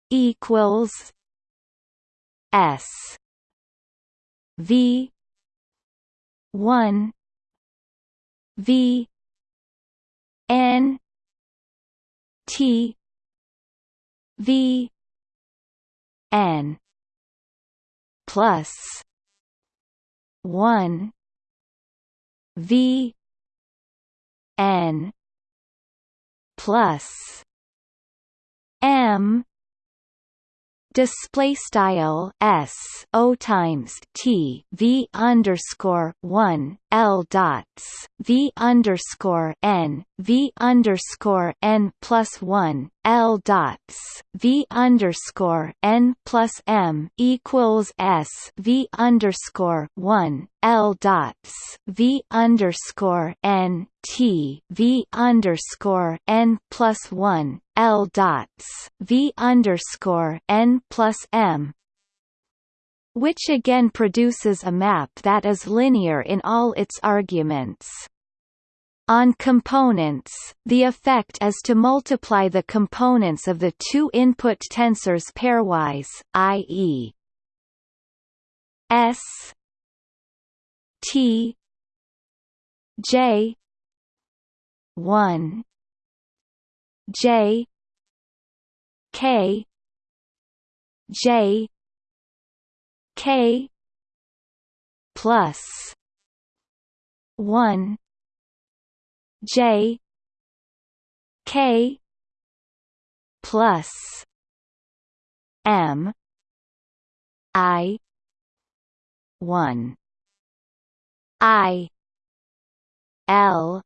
equals S V one V N T V N plus one V N plus M display style s o times t v underscore one l dots v underscore n v underscore n plus one l dots v underscore n plus m equals s v underscore one l dots v underscore n t v underscore n plus one l dots v underscore n plus m which again produces a map that is linear in all its arguments. On components, the effect is to multiply the components of the two input tensors pairwise, i.e. S T J 1 J K J K plus one J K plus M I one I L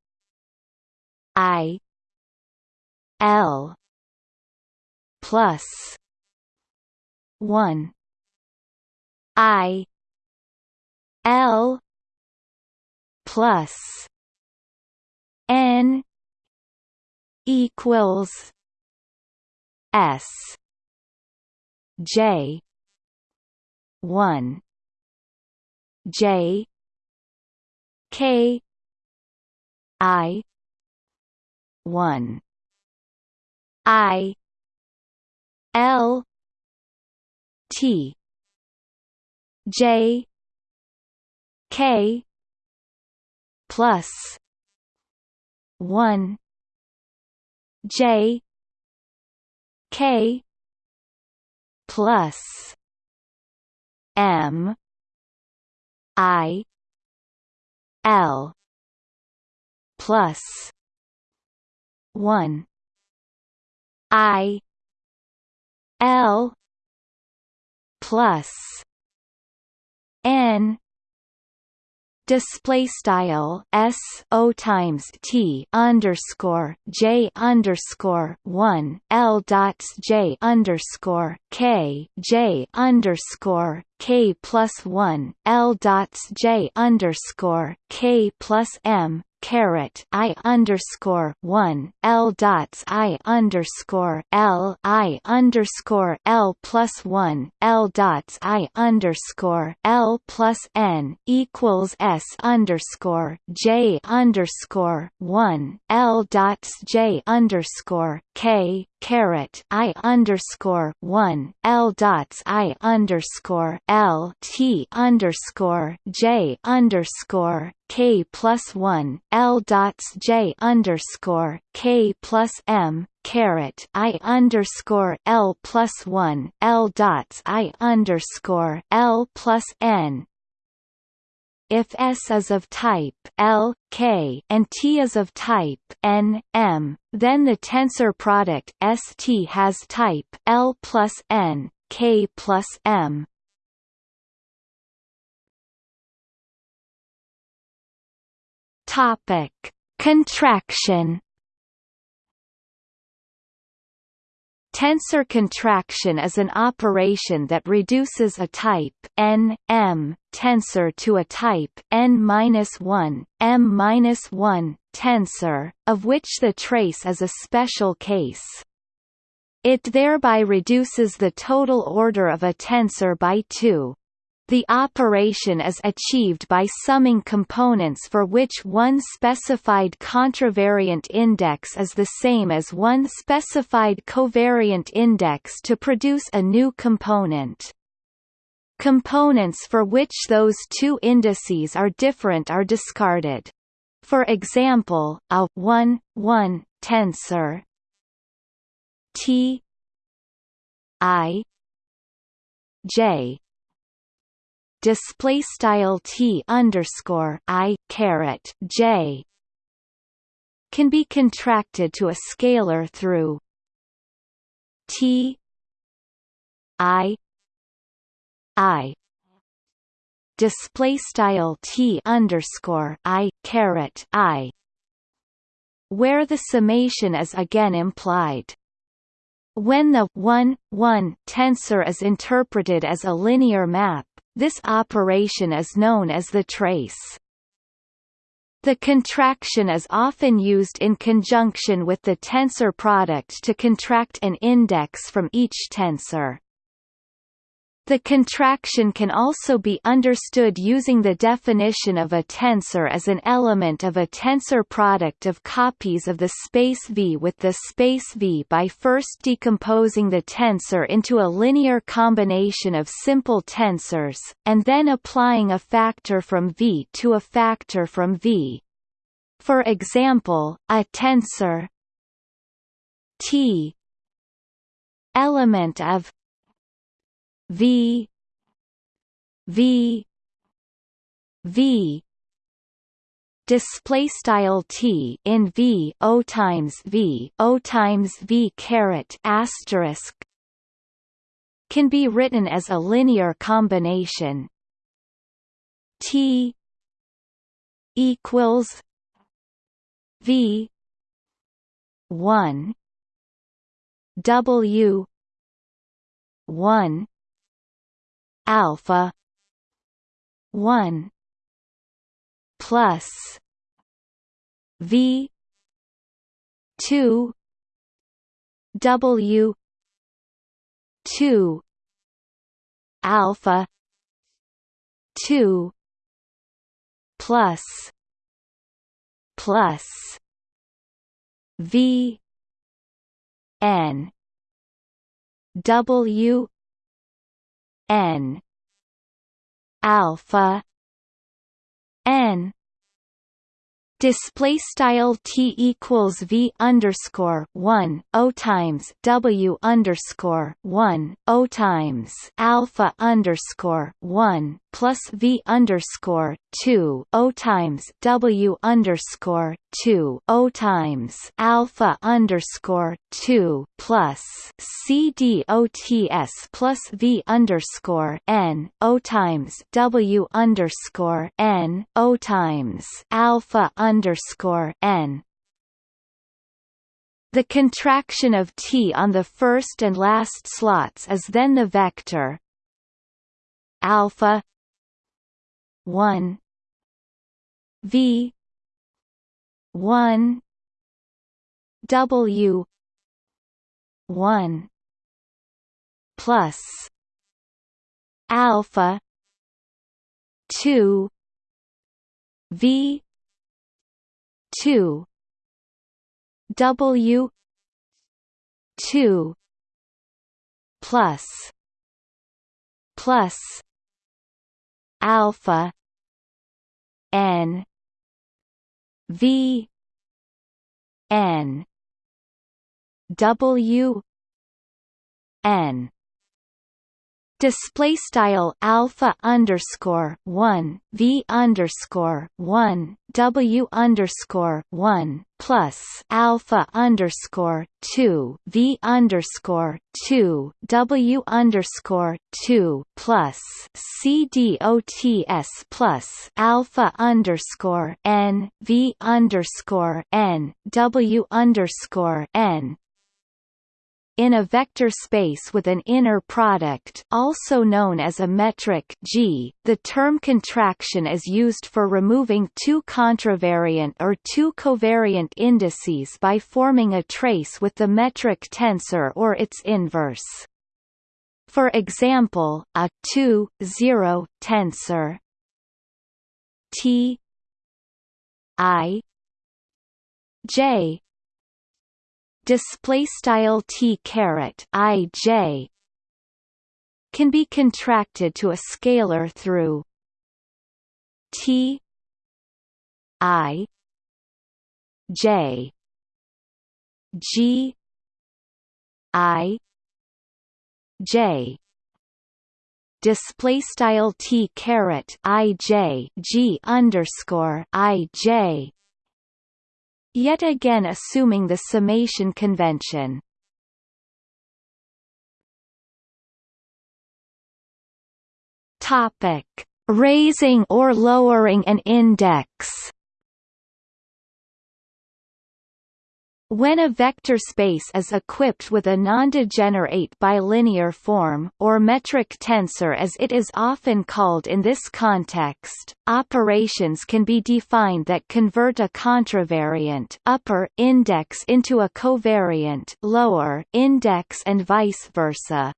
I L plus one I L plus N equals S J one J K I one I L T J K plus one J K plus M I L plus one I L plus N display style s o times t underscore j underscore one l dots j underscore k j underscore k plus one l dots j underscore k plus m caret I underscore one L dots I underscore L I underscore L plus one L dots I underscore L plus N equals S underscore J underscore one L dots J underscore K caret I underscore one L dots I underscore L T underscore J underscore K plus one L dots J underscore K plus M caret I underscore L plus one L dots I underscore L plus N if S is of type L, K and T is of type N, M, then the tensor product ST has type L plus N, K plus M. Topic: Contraction Tensor contraction is an operation that reduces a type n, m tensor to a type n-1, m-1 tensor, of which the trace is a special case. It thereby reduces the total order of a tensor by 2, the operation is achieved by summing components for which one specified contravariant index is the same as one specified covariant index to produce a new component. Components for which those two indices are different are discarded. For example, a 1, 1 tensor T I J display style t underscore i caret j can be contracted to a scalar through t i i. Display style t underscore i caret i where the summation is again implied. When the 1, 1 tensor is interpreted as a linear map, this operation is known as the trace. The contraction is often used in conjunction with the tensor product to contract an index from each tensor. The contraction can also be understood using the definition of a tensor as an element of a tensor product of copies of the space V with the space V by first decomposing the tensor into a linear combination of simple tensors, and then applying a factor from V to a factor from V. For example, a tensor T element of V V V. Display style T in V O times V O times V caret asterisk can be written as a linear combination. T equals V one W one alpha. 1 plus. V. 2 w. 2 alpha. 2 plus. Plus. V. N. W n. Alpha. N. Display style t equals v underscore one o times w underscore one o times alpha underscore one plus v underscore two o times w underscore two o times alpha underscore two plus c d o t s plus v underscore n o times w underscore n o times alpha underscore n. The contraction of T on the first and last slots is then the vector alpha 1 V. 1 W. 1 plus. Alpha. 2 V. two. W. two. Plus. Plus alpha N V N W N display style alpha underscore one v underscore one w underscore one plus alpha underscore two v underscore two w underscore two plus c d o t s plus alpha underscore n v underscore n w underscore n in a vector space with an inner product also known as a metric G, the term contraction is used for removing two contravariant or two covariant indices by forming a trace with the metric tensor or its inverse. For example, a 2, 0 tensor T I J display style t caret i j can be contracted to a scalar through t i j g i j. Display style t caret i j g underscore i j Yet again assuming the summation convention. Topic: Raising or lowering an index. When a vector space is equipped with a non-degenerate bilinear form, or metric tensor as it is often called in this context, operations can be defined that convert a contravariant upper index into a covariant lower index and vice versa.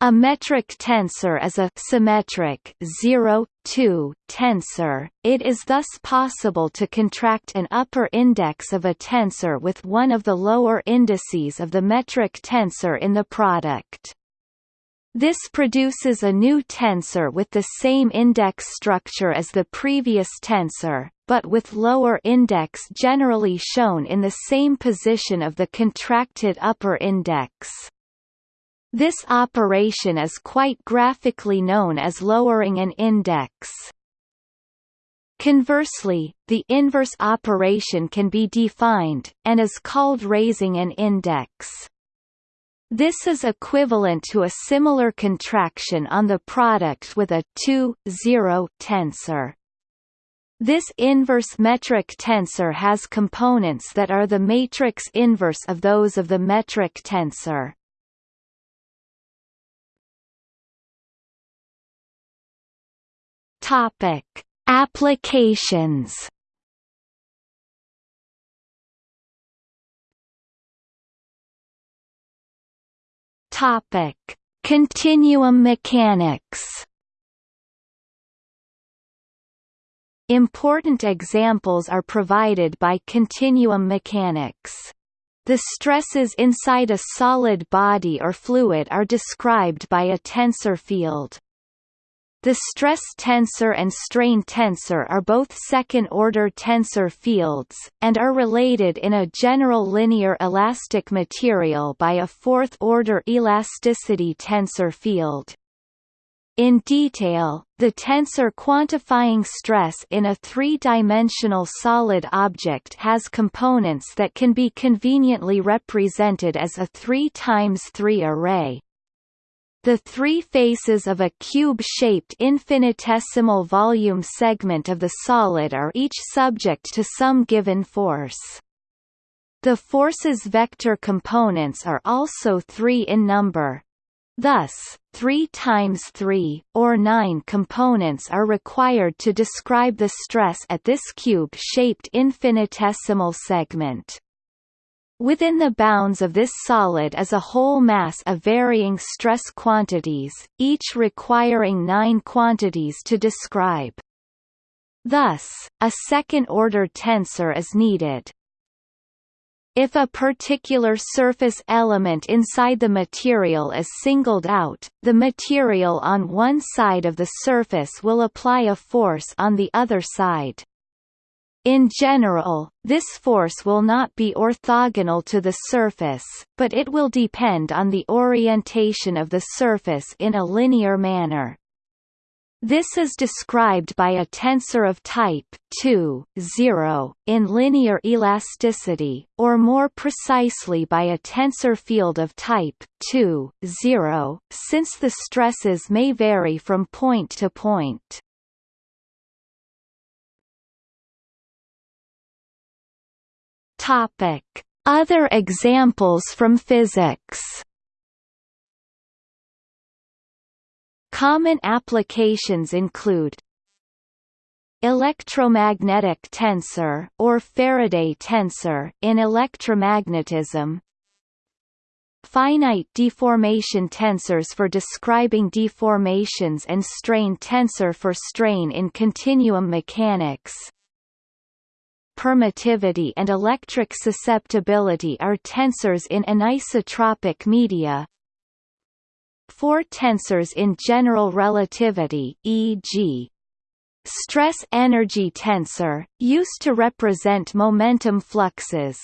A metric tensor is a symmetric 0, 2 tensor. It is thus possible to contract an upper index of a tensor with one of the lower indices of the metric tensor in the product. This produces a new tensor with the same index structure as the previous tensor, but with lower index generally shown in the same position of the contracted upper index. This operation is quite graphically known as lowering an index. Conversely, the inverse operation can be defined, and is called raising an index. This is equivalent to a similar contraction on the product with a 2, 0 tensor. This inverse metric tensor has components that are the matrix inverse of those of the metric tensor. Topic: Applications. Topic: Continuum mechanics. Important examples are provided by continuum mechanics. The stresses inside a solid body or fluid are described by a tensor field. The stress tensor and strain tensor are both second-order tensor fields, and are related in a general linear elastic material by a fourth-order elasticity tensor field. In detail, the tensor quantifying stress in a three-dimensional solid object has components that can be conveniently represented as a 3 times 3 array. The three faces of a cube-shaped infinitesimal volume segment of the solid are each subject to some given force. The force's vector components are also three in number. Thus, 3 times 3, or 9 components are required to describe the stress at this cube-shaped infinitesimal segment. Within the bounds of this solid is a whole mass of varying stress quantities, each requiring nine quantities to describe. Thus, a second-order tensor is needed. If a particular surface element inside the material is singled out, the material on one side of the surface will apply a force on the other side. In general, this force will not be orthogonal to the surface, but it will depend on the orientation of the surface in a linear manner. This is described by a tensor of type 2, 0, in linear elasticity, or more precisely by a tensor field of type 2, 0, since the stresses may vary from point to point. Topic: Other examples from physics. Common applications include electromagnetic tensor or Faraday tensor in electromagnetism. Finite deformation tensors for describing deformations and strain tensor for strain in continuum mechanics permittivity and electric susceptibility are tensors in anisotropic media. Four tensors in general relativity e.g. stress-energy tensor, used to represent momentum fluxes.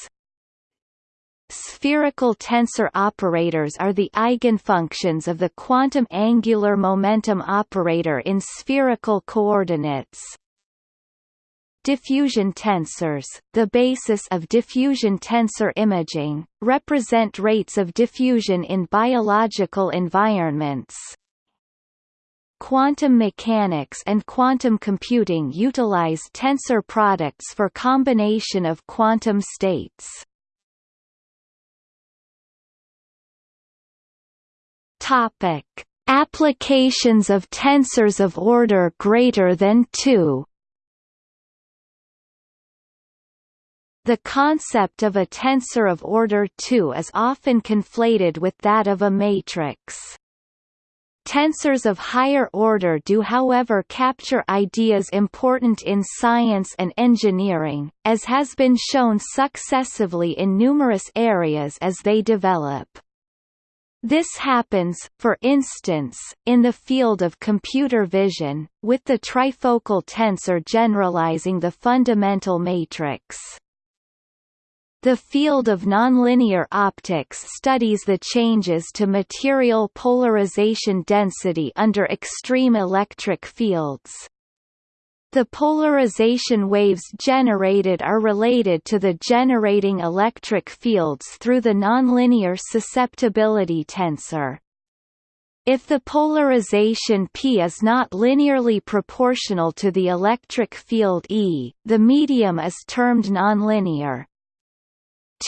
Spherical tensor operators are the eigenfunctions of the quantum angular momentum operator in spherical coordinates. Diffusion tensors, the basis of diffusion tensor imaging, represent rates of diffusion in biological environments. Quantum mechanics and quantum computing utilize tensor products for combination of quantum states. Topic: Applications of tensors of order greater than 2 The concept of a tensor of order 2 is often conflated with that of a matrix. Tensors of higher order do however capture ideas important in science and engineering, as has been shown successively in numerous areas as they develop. This happens, for instance, in the field of computer vision, with the trifocal tensor generalizing the fundamental matrix. The field of nonlinear optics studies the changes to material polarization density under extreme electric fields. The polarization waves generated are related to the generating electric fields through the nonlinear susceptibility tensor. If the polarization P is not linearly proportional to the electric field E, the medium is termed nonlinear.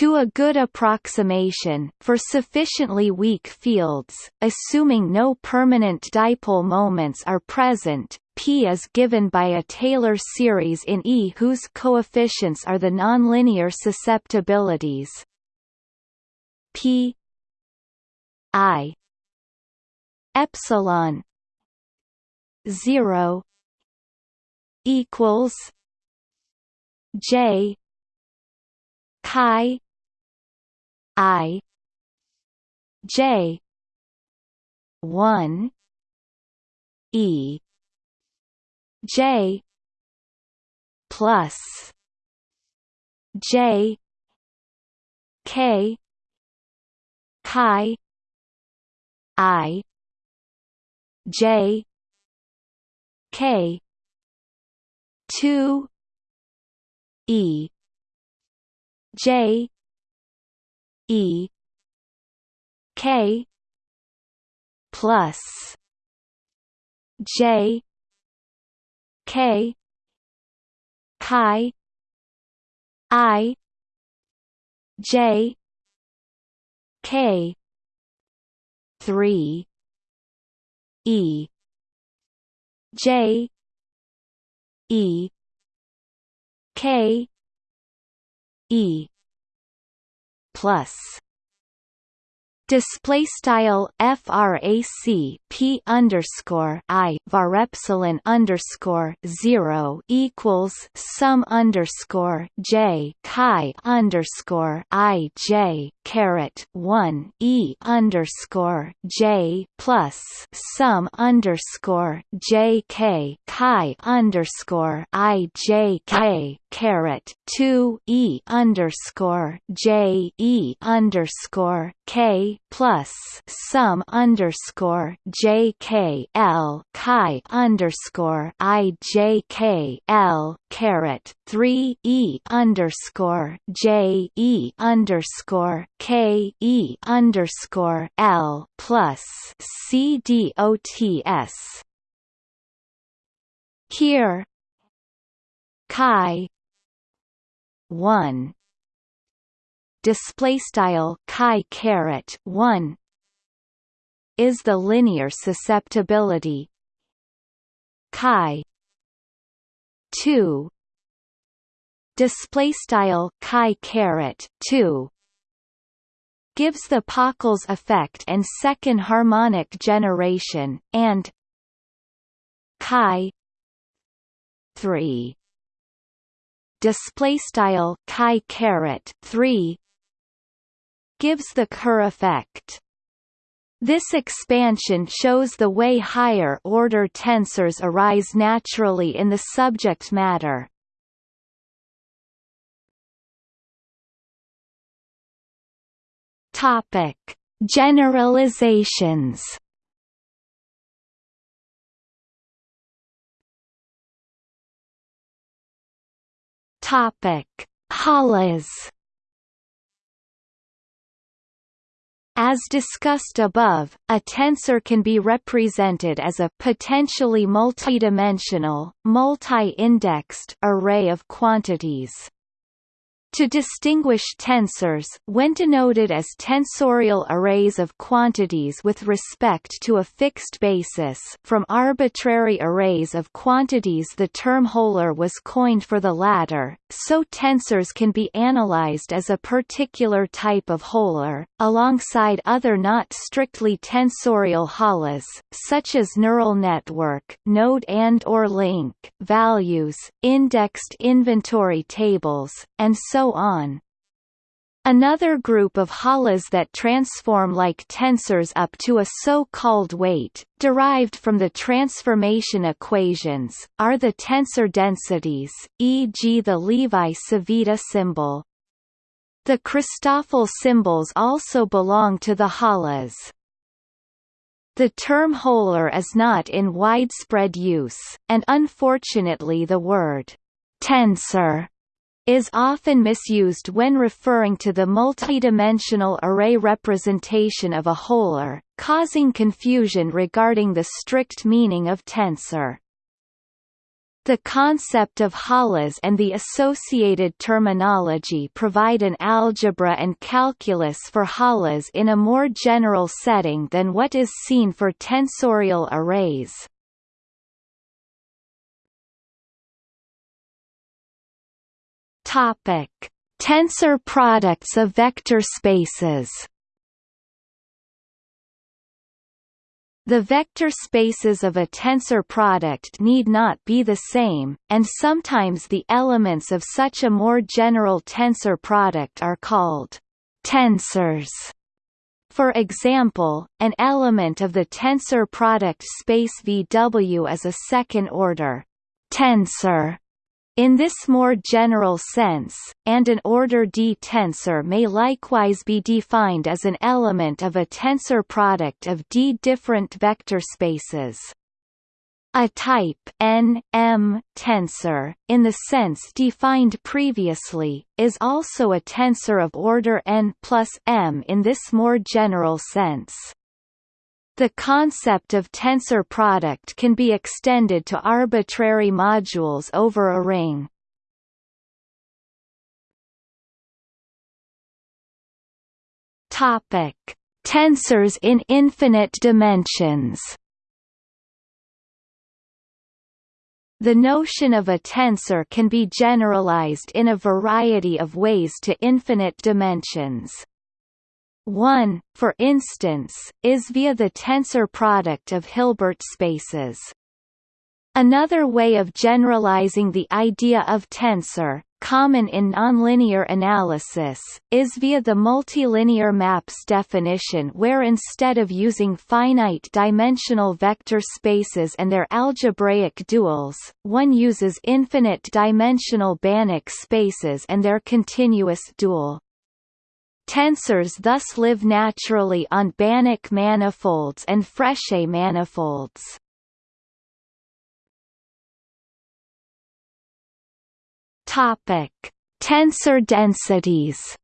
To a good approximation, for sufficiently weak fields, assuming no permanent dipole moments are present, P is given by a Taylor series in E whose coefficients are the nonlinear susceptibilities. P I epsilon 0 equals J chi i j 1 e j plus j k chi i j k 2 e J E K plus J K chi I J K three E J E K E plus display style frac p underscore i var epsilon underscore zero equals sum underscore j chi underscore i j caret one e underscore j plus sum underscore j k chi underscore i j k caret two e underscore j e underscore k plus sum underscore j k l chi underscore i j k l caret three e underscore j e underscore k e underscore l plus c d o t s. Here chi 1 display style chi caret 1 is the linear susceptibility. Chi 2 display style chi caret 2 gives the Pockels effect and second harmonic generation and chi 3 display style chi caret 3 gives the Kerr effect. This expansion shows the way higher order tensors arise naturally in the subject matter. Topic: Generalizations. Topic. As discussed above, a tensor can be represented as a potentially multidimensional, multi-indexed array of quantities. To distinguish tensors when denoted as tensorial arrays of quantities with respect to a fixed basis from arbitrary arrays of quantities the term holor was coined for the latter, so tensors can be analyzed as a particular type of holor, alongside other not strictly tensorial holors, such as neural network node and or link values, indexed inventory tables, and so on. Another group of holors that transform like tensors up to a so-called weight, derived from the transformation equations, are the tensor densities, e.g. the Levi-Civita symbol. The Christoffel symbols also belong to the holors. The term holor is not in widespread use, and unfortunately the word tensor is often misused when referring to the multidimensional array representation of a holor, causing confusion regarding the strict meaning of tensor. The concept of holors and the associated terminology provide an algebra and calculus for holors in a more general setting than what is seen for tensorial arrays. Topic: Tensor products of vector spaces. The vector spaces of a tensor product need not be the same, and sometimes the elements of such a more general tensor product are called tensors. For example, an element of the tensor product space VW is a second-order tensor in this more general sense, and an order D tensor may likewise be defined as an element of a tensor product of D different vector spaces. A type N, M tensor, in the sense defined previously, is also a tensor of order n plus m in this more general sense. The concept of tensor product can be extended to arbitrary modules over a ring. Topic: Tensors in infinite dimensions. The notion of a tensor can be generalized in a variety of ways to infinite dimensions. One, for instance, is via the tensor product of Hilbert spaces. Another way of generalizing the idea of tensor, common in nonlinear analysis, is via the multilinear maps definition where instead of using finite-dimensional vector spaces and their algebraic duals, one uses infinite-dimensional Banach spaces and their continuous dual. Tensors thus live naturally on Banach manifolds and Frechet manifolds. Topic: Tensor densities.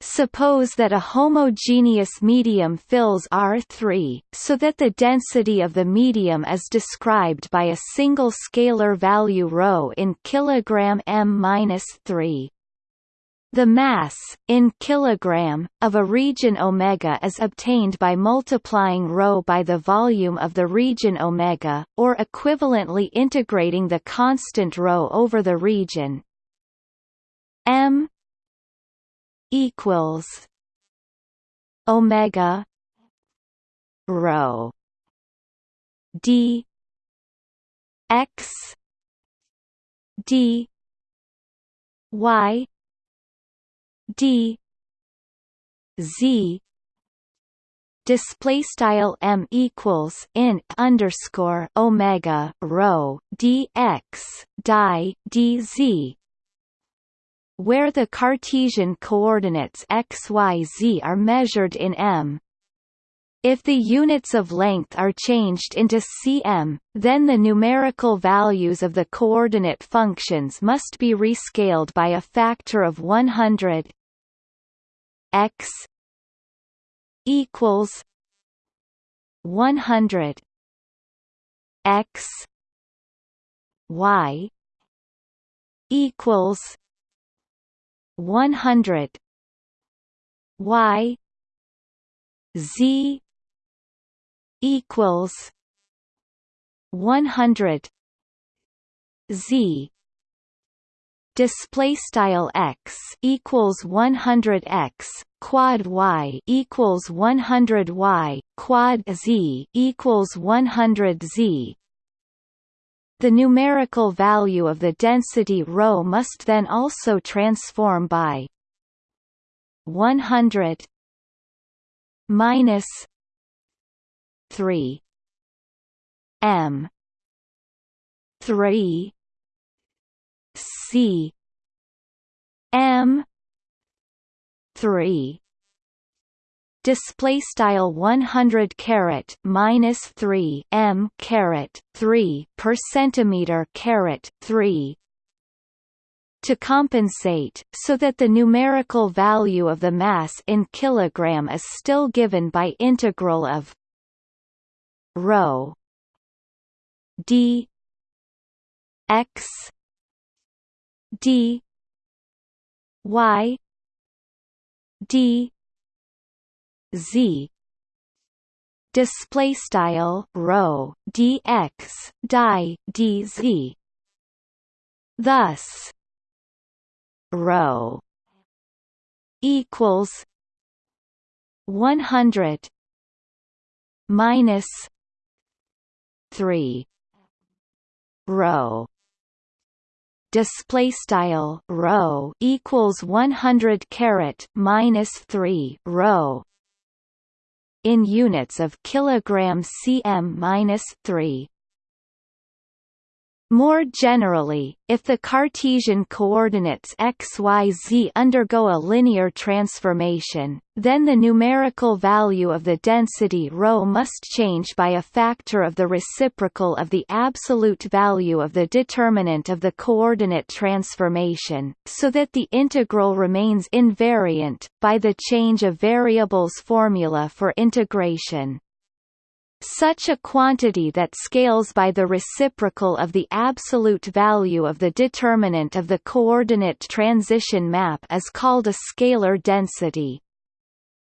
Suppose that a homogeneous medium fills R3, so that the density of the medium is described by a single scalar value ρ in kilogram m-3. The mass, in kilogram, of a region omega is obtained by multiplying rho by the volume of the region omega, or equivalently integrating the constant rho over the region. M equals omega rho d x d y d z display style m equals in underscore omega rho dx die dz where the Cartesian coordinates x, y, z are measured in m. If the units of length are changed into cm, then the numerical values of the coordinate functions must be rescaled by a factor of 100 x equals 100 x y equals one hundred Y Z equals one hundred Z display style x equals 100 x quad y equals 100 y quad z equals 100 z. The numerical value of the density rho must then also transform by 100 minus 3 m 3 C. M. three. Display style 100 caret minus 3 m caret 3 per centimeter caret 3 to compensate so that the numerical value of the mass in kilogram is still given by integral of rho d x d y d z. Display style rho dx die dz thus rho equals 100 minus 3 rho display style rho equals 100 caret minus 3 rho in units of kilogram cm minus 3 more generally, if the Cartesian coordinates x, y, z undergo a linear transformation, then the numerical value of the density ρ must change by a factor of the reciprocal of the absolute value of the determinant of the coordinate transformation, so that the integral remains invariant, by the change of variables formula for integration. Such a quantity that scales by the reciprocal of the absolute value of the determinant of the coordinate transition map is called a scalar density.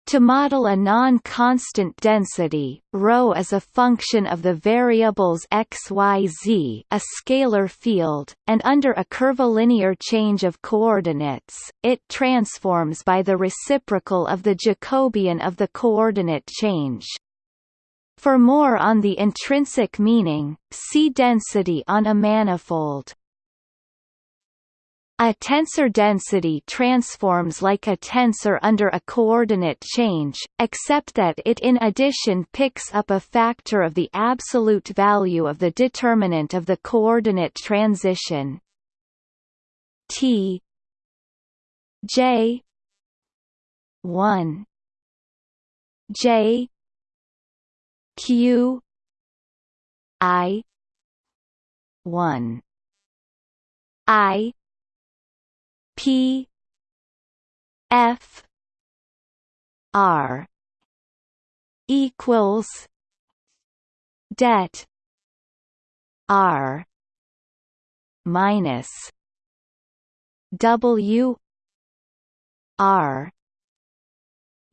To model a non-constant density, ρ is a function of the variables x, y, z, a scalar field, and under a curvilinear change of coordinates, it transforms by the reciprocal of the Jacobian of the coordinate change. For more on the intrinsic meaning, see density on a manifold. A tensor density transforms like a tensor under a coordinate change, except that it in addition picks up a factor of the absolute value of the determinant of the coordinate transition t j 1 j Q I one. I P F R equals det R minus W R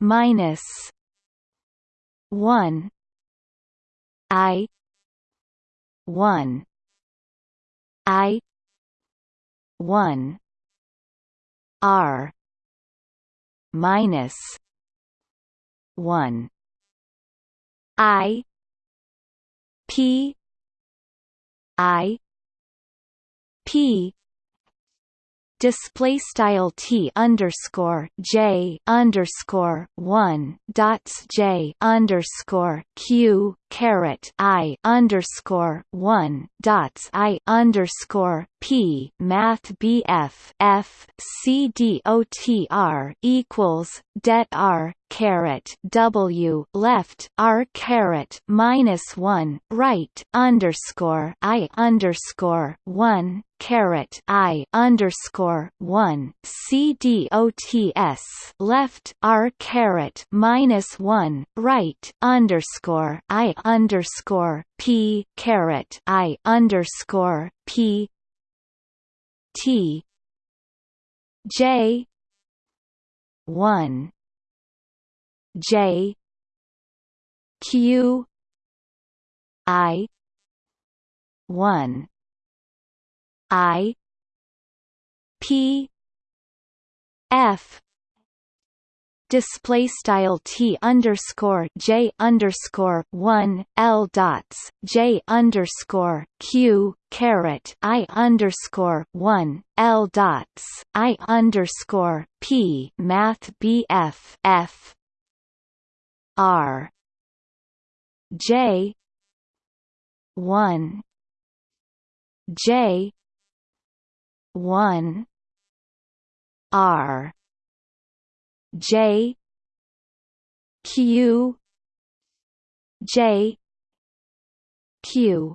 minus one I. one. I. one. R. minus one. I. P. I. P. Display style t underscore j underscore one dots j underscore q caret i underscore one dots i underscore p math bf f c d o t r equals det r caret W left R caret minus one right underscore I underscore one caret I underscore one C D O T S left R caret minus one right underscore I underscore P caret I underscore P T J one J Q I one I P F display style t underscore j underscore one l dots j underscore q caret i underscore one l dots i underscore p math bf f r j one j one r J Q J Q.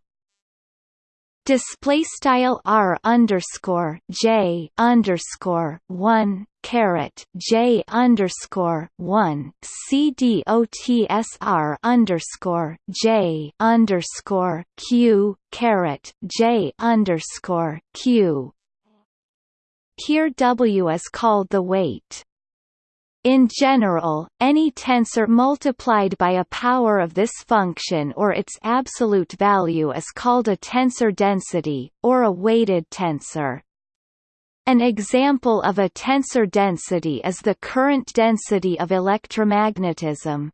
Display style r underscore j underscore one caret j underscore one c d o t s r underscore j underscore q caret j underscore q. Here w is called the weight in general, any tensor multiplied by a power of this function or its absolute value is called a tensor density, or a weighted tensor. An example of a tensor density is the current density of electromagnetism.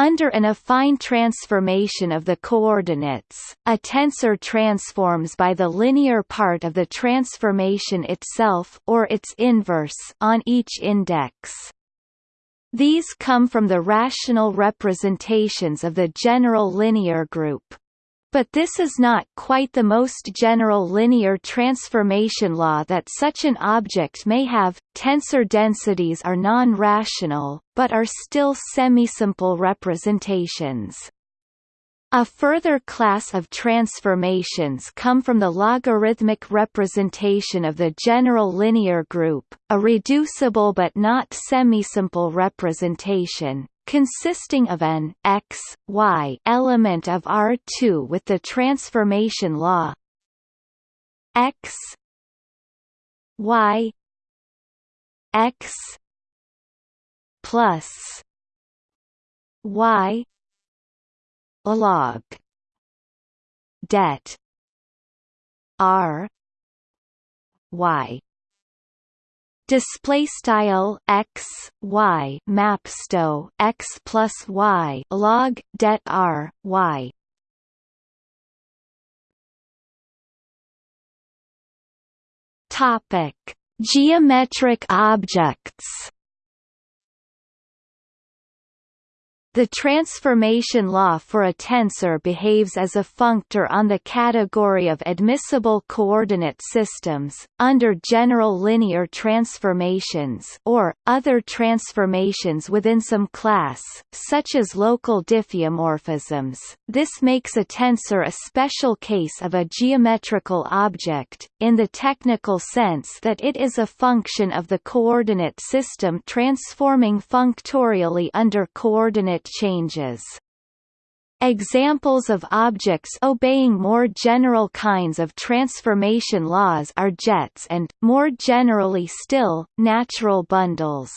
Under an affine transformation of the coordinates, a tensor transforms by the linear part of the transformation itself or its inverse on each index. These come from the rational representations of the general linear group. But this is not quite the most general linear transformation law that such an object may have. Tensor densities are non-rational, but are still semisimple representations. A further class of transformations come from the logarithmic representation of the general linear group, a reducible but not semisimple representation, consisting of an x, y element of R2 with the transformation law. X y x plus y log. Det r y display style x y mapsto x plus y log det r y. Topic. Geometric objects The transformation law for a tensor behaves as a functor on the category of admissible coordinate systems, under general linear transformations or, other transformations within some class, such as local diffeomorphisms. This makes a tensor a special case of a geometrical object, in the technical sense that it is a function of the coordinate system transforming functorially under coordinate changes. Examples of objects obeying more general kinds of transformation laws are jets and, more generally still, natural bundles.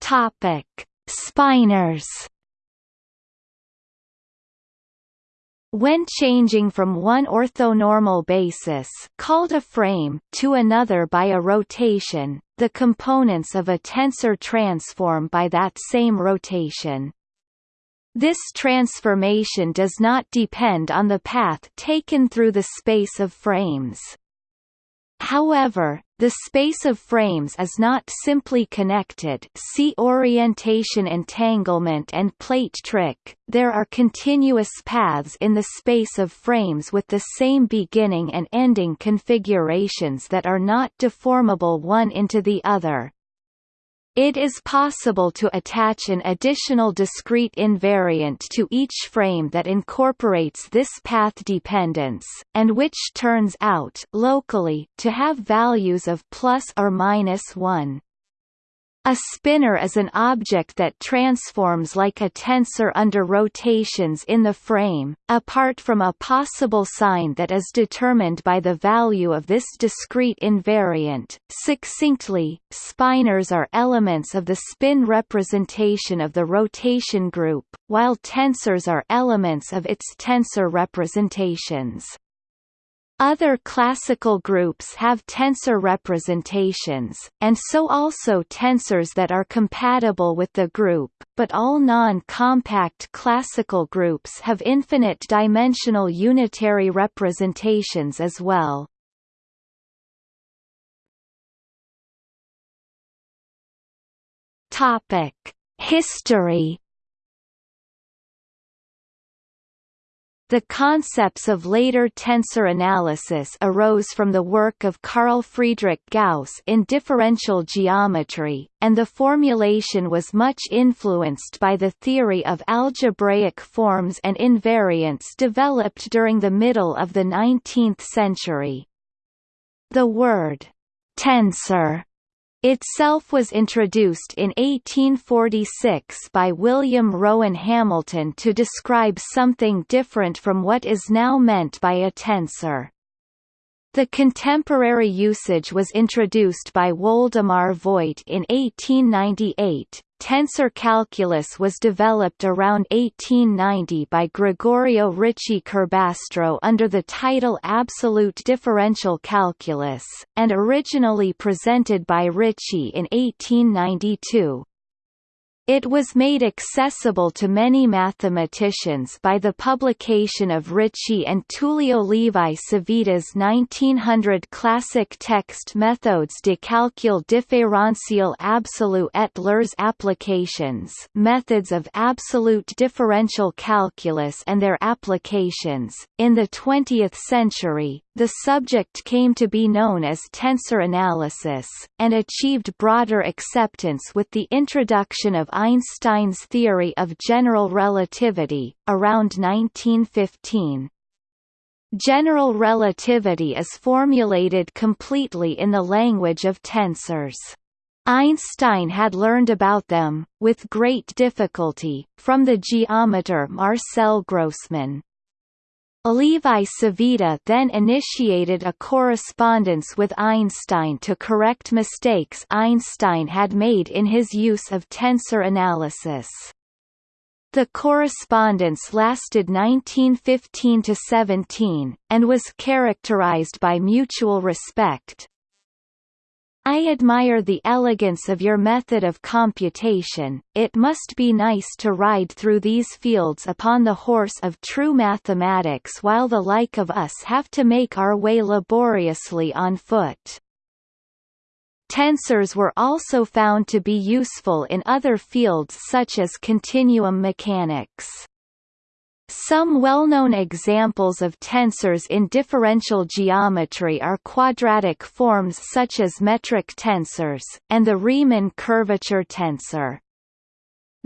Topic: Spinors When changing from one orthonormal basis called a frame to another by a rotation, the components of a tensor transform by that same rotation. This transformation does not depend on the path taken through the space of frames. However, the space of frames is not simply connected see orientation entanglement and plate trick, there are continuous paths in the space of frames with the same beginning and ending configurations that are not deformable one into the other. It is possible to attach an additional discrete invariant to each frame that incorporates this path dependence, and which turns out locally to have values of plus or minus 1. A spinor is an object that transforms like a tensor under rotations in the frame, apart from a possible sign that is determined by the value of this discrete invariant. Succinctly, spinors are elements of the spin representation of the rotation group, while tensors are elements of its tensor representations. Other classical groups have tensor representations, and so also tensors that are compatible with the group, but all non-compact classical groups have infinite-dimensional unitary representations as well. History The concepts of later tensor analysis arose from the work of Carl Friedrich Gauss in differential geometry, and the formulation was much influenced by the theory of algebraic forms and invariants developed during the middle of the 19th century. The word tensor itself was introduced in 1846 by William Rowan Hamilton to describe something different from what is now meant by a tensor. The contemporary usage was introduced by Woldemar Voigt in 1898. Tensor calculus was developed around 1890 by Gregorio Ricci Curbastro under the title Absolute Differential Calculus, and originally presented by Ricci in 1892. It was made accessible to many mathematicians by the publication of Ricci and Tullio Levi Civita's 1900 classic text Méthodes de calcul différentiel absolu et leurs applications Methods of Absolute Differential Calculus and Their Applications. In the 20th century, the subject came to be known as tensor analysis, and achieved broader acceptance with the introduction of Einstein's theory of general relativity, around 1915. General relativity is formulated completely in the language of tensors. Einstein had learned about them, with great difficulty, from the geometer Marcel Grossmann. Levi Civita then initiated a correspondence with Einstein to correct mistakes Einstein had made in his use of tensor analysis. The correspondence lasted 1915–17, and was characterized by mutual respect, I admire the elegance of your method of computation, it must be nice to ride through these fields upon the horse of true mathematics while the like of us have to make our way laboriously on foot. Tensors were also found to be useful in other fields such as continuum mechanics. Some well-known examples of tensors in differential geometry are quadratic forms such as metric tensors, and the Riemann curvature tensor.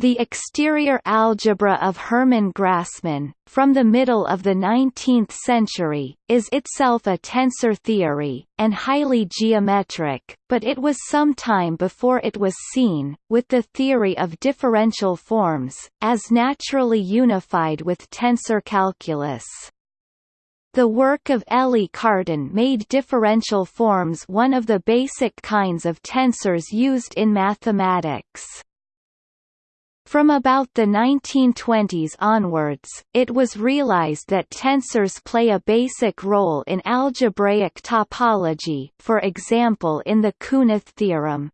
The exterior algebra of Hermann Grassmann, from the middle of the 19th century, is itself a tensor theory, and highly geometric, but it was some time before it was seen, with the theory of differential forms, as naturally unified with tensor calculus. The work of Élie Cartan made differential forms one of the basic kinds of tensors used in mathematics. From about the 1920s onwards, it was realized that tensors play a basic role in algebraic topology for example in the Künneth theorem.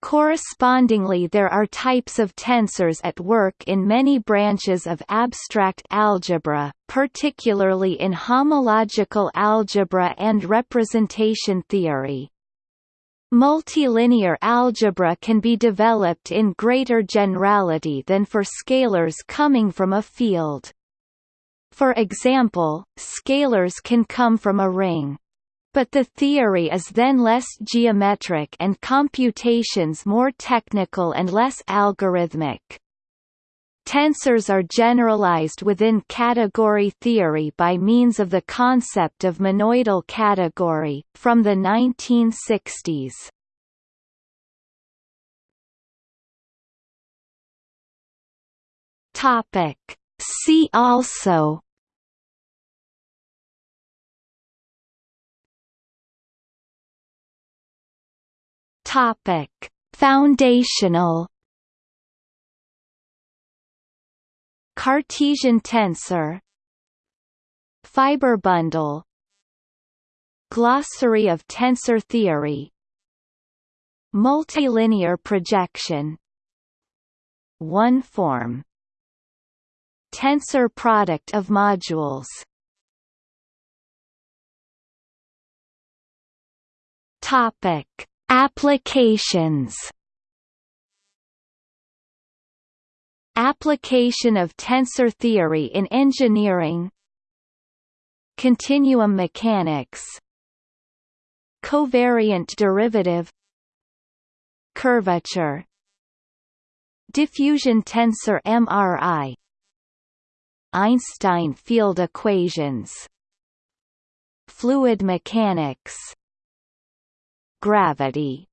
Correspondingly there are types of tensors at work in many branches of abstract algebra, particularly in homological algebra and representation theory. Multilinear algebra can be developed in greater generality than for scalars coming from a field. For example, scalars can come from a ring. But the theory is then less geometric and computations more technical and less algorithmic. Tensors are generalized within category theory by means of the concept of monoidal category, from the 1960s. Topic. See also Topic: Foundational Cartesian tensor Fiber bundle. Glossary of tensor theory. Multilinear projection. One form. Tensor product of modules. Topic. Applications Application of tensor theory in engineering Continuum mechanics Covariant derivative Curvature Diffusion tensor MRI Einstein field equations Fluid mechanics Gravity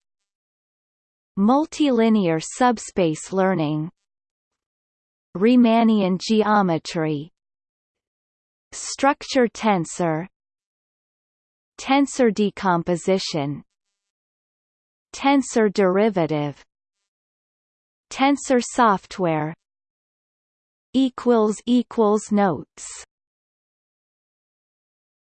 Multilinear subspace learning Riemannian geometry. Structure tensor. Tensor decomposition. Tensor derivative. Tensor software. Equals equals notes